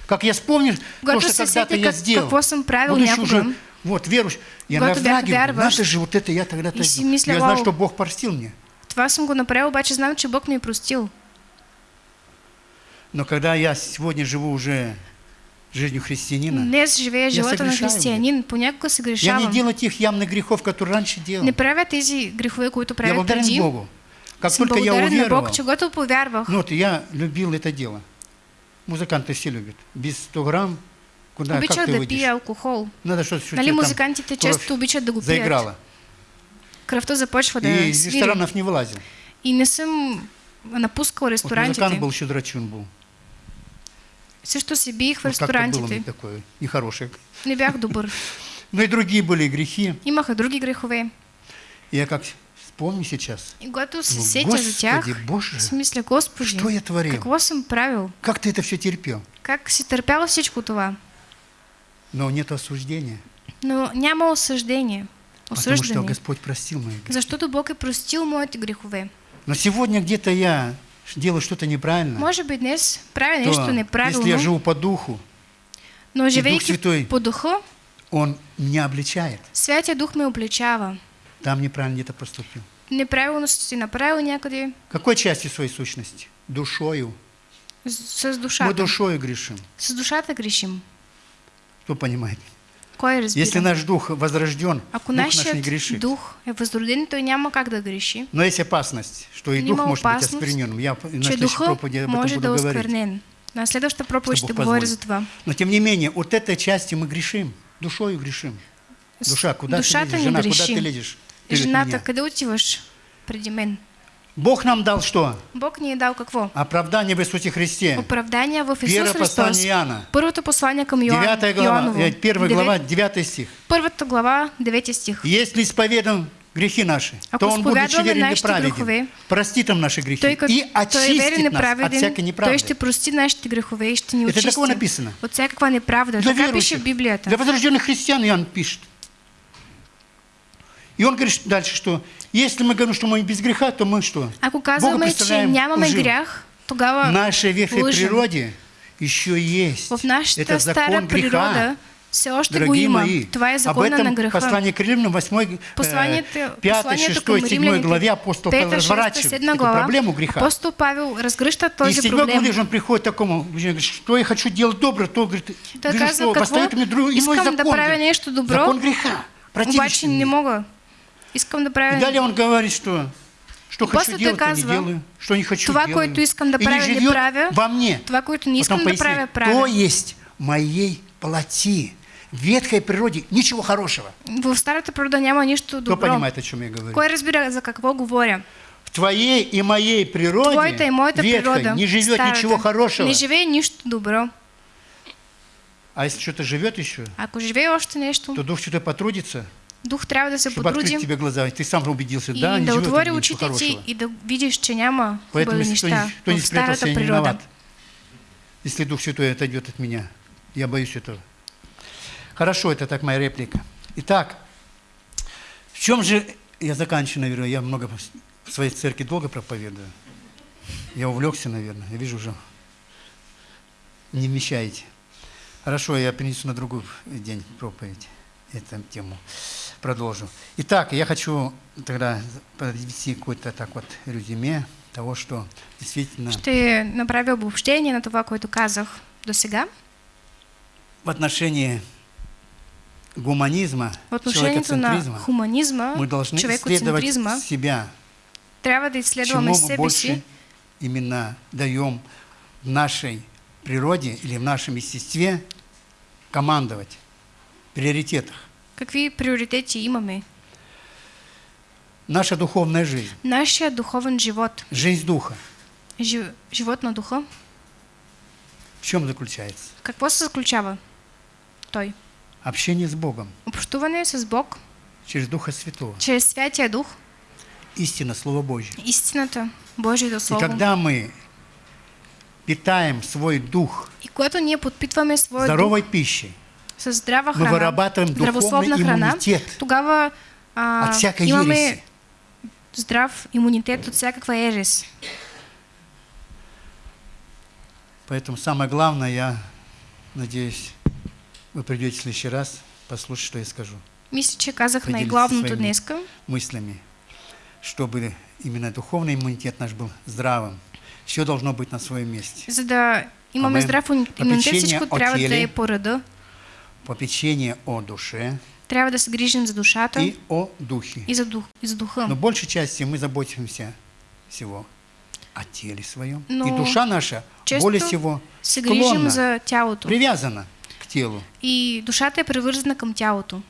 Как я вспомню то, что когда-то я сделал. Будучи уже, вот, верующий, я вярващ, надо же, вот это я тогда-то сделал. Я знаю, что Бог простил мне. Това съм го направил, обаче знам, че Бог ми е простил. Но когда я сегодня живу уже жизнью христианина, Днес живея живота на християнин, понякога се я не делаю тех явных грехов, которые раньше делал. Не правя тези грехове, които Я правя благодарен. Богу. Как Съм только я уверовал, Бог, че когато повярвах, ну вот я любил это дело. Музыканты все любят. Без 100 грамм, куда, как обичах ты да выйдешь? пия алкохол. Надо что-то Нали музикантите често обичат да го пият. заиграла. Кръвта започва да И из ресторанов не вылазил. И не съм напускал Вот ресторантите. музыкант был, еще драчун был. Също се биех в Вот как-то было мне ресторантите. такое нехорошее. Не бях добър. Но и другие были грехи. Имаха други грехове. Я как вспомню сейчас, И се сетя за тях, Господи Боже, си мисля, Господи, что я творил? какво съм правил? Как ты это все терпел? Как си търпял всичко това? Но нет осуждения. Но няма осъждение. Потому что Осъждане. Господь простил мои грехи. Защото Бог е простил моите грехове. Но сегодня где-то я делаю что-то неправильно. Може би днес правя то, нещо если я живу по духу, но Дух живейки Святой по духа, Он меня обличает. Святия Дух ме обличава. Там неправильно где-то поступил. Неправилно си направил някъде Какой части своей сущности? Душою. с, с Мы душата. душою грешим. С душата грешим. Кто понимает? Кой разбира? Если наш дух возрожден, Ако дух наш не грешит. дух е възроден, той няма как да греши. Но есть опасность, что и дух может быть оскверненным. Я на следующей проповеди об этом може да буду говорить. осквернен. На следващата проповед Что позволит. за това. Но тем не менее, от этой части мы грешим. душою грешим. Душа, куда душата ты лезешь? Жена, греши. куда ты лезешь? Жената, къде отиваш преди мен? Бог нам дал что? Бог ни е дал какво? Оправдание в Иисусе Христе. Оправдание в Исус Первое Христос. послание Иоанна. Първото послание към Йоан, Девятая глава, Йоаново. э, первая Девет- глава, девятый стих. Първата глава, 9 стих. Если исповедам грехи наши, Ако то Он, будучи изповядваме верен и праведен, грехове, простит нам наши грехи Той, и той е верен очистит и нас от праведен, всякой той неправды. ще прости нашите грехове и ще ни Это очисти. такое написано. От всякаква неправда. Для така пише верующих, в Библията. для возрожденных христиан Иоанн пишет. И он говорит дальше, что если мы говорим, что мы без греха, то мы что? Ако Бога казваме, че нямаме лживо. грях, тогава В нашей ветхой лъжем. природе еще есть. в нашата Это закон греха. природа все още го Дорогие има. мои, Това е об закона на этом греха. послание к римлянам 8, Посланието, 5, посланието 6, към 7 римляните, главе апостол Павел 5, 6, разворачивает 7 эту глава, проблему греха. апостол Павел разгръща И този седьмой главе проблем. же он приходит к такому, говорит, что я хочу делать добро, то говорит, Той вижу, казва, что поставит мне друг, иной искам закон. да правя добро, закон греха. Обаче не мога. Искам да И правя далее он говорит, что что хочу делать, то не казва, делаю, что не хочу това, делаю. което искам да И не правя, не живет правя, во мне. това, което не искам Потом да правя, правя. То есть моей плоти. В ветхой природе ничего хорошего. В старата природа няма нищо Кто добро. понимает, о чем я говорю? Кой разбира за какво говоря? В твоей и моей природе Твоята и моята ветхой природа. не живет старата, ничего хорошего. Не живее нищо добро. А если что-то живет еще, Ако живее още нещо, то Дух Святой потрудится, дух трябва да се чтобы потрудим тебе глаза. Ты сам убедился, и да, да отвори очите ти и да видиш, че няма Поэтому хубави если кто не, неща кто не в старата природа. виноват. Если Дух Святой отойдет от меня. Я боюсь этого. Хорошо, это так моя реплика. Итак, в чем же... Я заканчиваю, наверное. Я много в своей церкви долго проповедую. Я увлекся, наверное. Я вижу уже. Не вмещаете. Хорошо, я принесу на другой день проповедь эту тему. Продолжу. Итак, я хочу тогда подвести какое-то так вот резюме того, что действительно Ще направя обобщение на това, което казах до сега. в отношении гуманизма, В отношението на человекоцентризма, хуманизма, мы должны исследовать себя, трябва да изследваме чему мы себе больше си, именно даем в нашей природе или в нашем естестве командовать, в приоритетах. Какви приоритети имаме. Наша духовная жизнь, Нашия духовен живот, жизнь духа, жи- живот на духа, в чем заключается? какво се заключава той? Общение с Богом Общуване с Бог через Духа Святого, чрез Святия Дух, истина, Слово Божье. истината, Божието И Слово. когда мы питаем свой дух И когато ние подпитваме своя дух здоровой пищей, с здрава мы храна, вырабатываем здравословна духовный храна, иммунитет тогава а, от всякой имаме ереси. здрав имунитет от всякаква ерес. Поэтому самое главное, я надеюсь, вы придете в следующий раз послушать, что я скажу Мисля, че казах най-главното днеска. мыслями, чтобы именно духовный иммунитет наш был здравым. Все должно быть на своем месте. За да имаме Амен. здрав имунитет, всичко трябва да е по реда. Попечение о душе Трябва да се грижим за душата и о духе. и за, дух, и за духа. Но большей части мы заботимся всего о теле своем. И Но душа наша более всего се грижим за тялото. привязана к телу. И душата е привързана към тялото.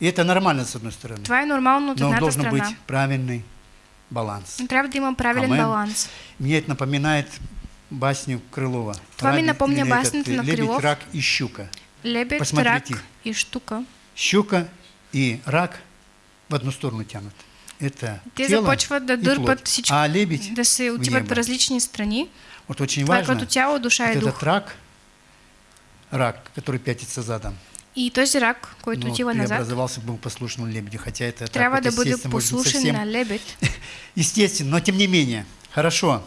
И это нормально, с одной стороны. Това е нормално от Но едната должен страна. быть правильный баланс. Трябва да има правилен Амен. баланс. Мне это напоминает басню Крылова. Това ми напомня баснята на Лебедь, Крилов. рак и щука. Лебед, Посмотрите. рак и штука. Щука и рак в одну сторону тянут. Это Те тело и дърпат плоть. всичко, А лебедь, да се отиват в различни страни. вот очень важно, като тяло, душа вот и этот рак, рак, который пятится задом, И този рак, който ну, отива назад, преобразовался, был послушным лебедю, хотя это так трябва вот, да бъде может быть, послушен совсем на лебед. естественно, но тем не менее. Хорошо.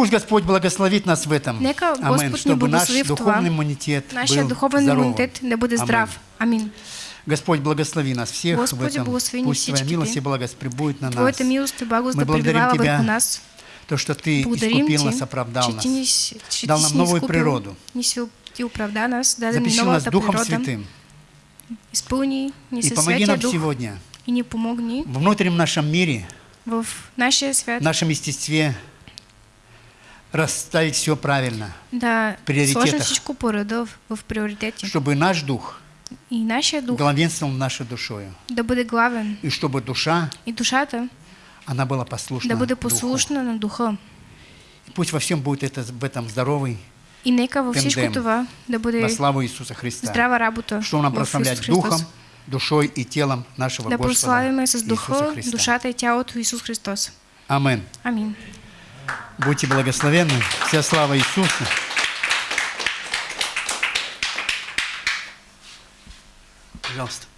Пусть Господь благословит нас в этом. Нека Амен. Чтобы наш духовный иммунитет Нашия был духовен здоровым. имунитет да бъде Амен. здрав. Амин. Господь, благослови нас всех Господи, в этом. Пусть Твоя милость и благость прибудет на нас. Мы да благодарим Тебя нас. То, что Ты Благодарим искупил нас, оправдал нас. Дал нам новую природу. Оправда нас, новата Духом природа. Святым. Изпълни ни И помоги нам сегодня и ни помогни в внутреннем нашем мире, в нашия свят в нашем естестве расставить все правильно, да приоритетах. сложим всичко по реда в, в приоритети. чтобы наш дух і нашия дух главенствовал нашей душою. да буде главен, И чтобы душа, і душата она была послушна да буде Духу. послушна на духа. И Пусть во всем будет это, в этом здоровый, І нека във всичко Тендем. това да буде во славу Иисуса Христа. здрава работа. Что нам в прославлять Исус Христос. духом, душой и телом нашего Да Господа прославиме с Иисуса духа, Христа. душата и тялото Исус Христос. Амин. Амин. Будьте благословенны. Вся слава Иисусу. Пожалуйста.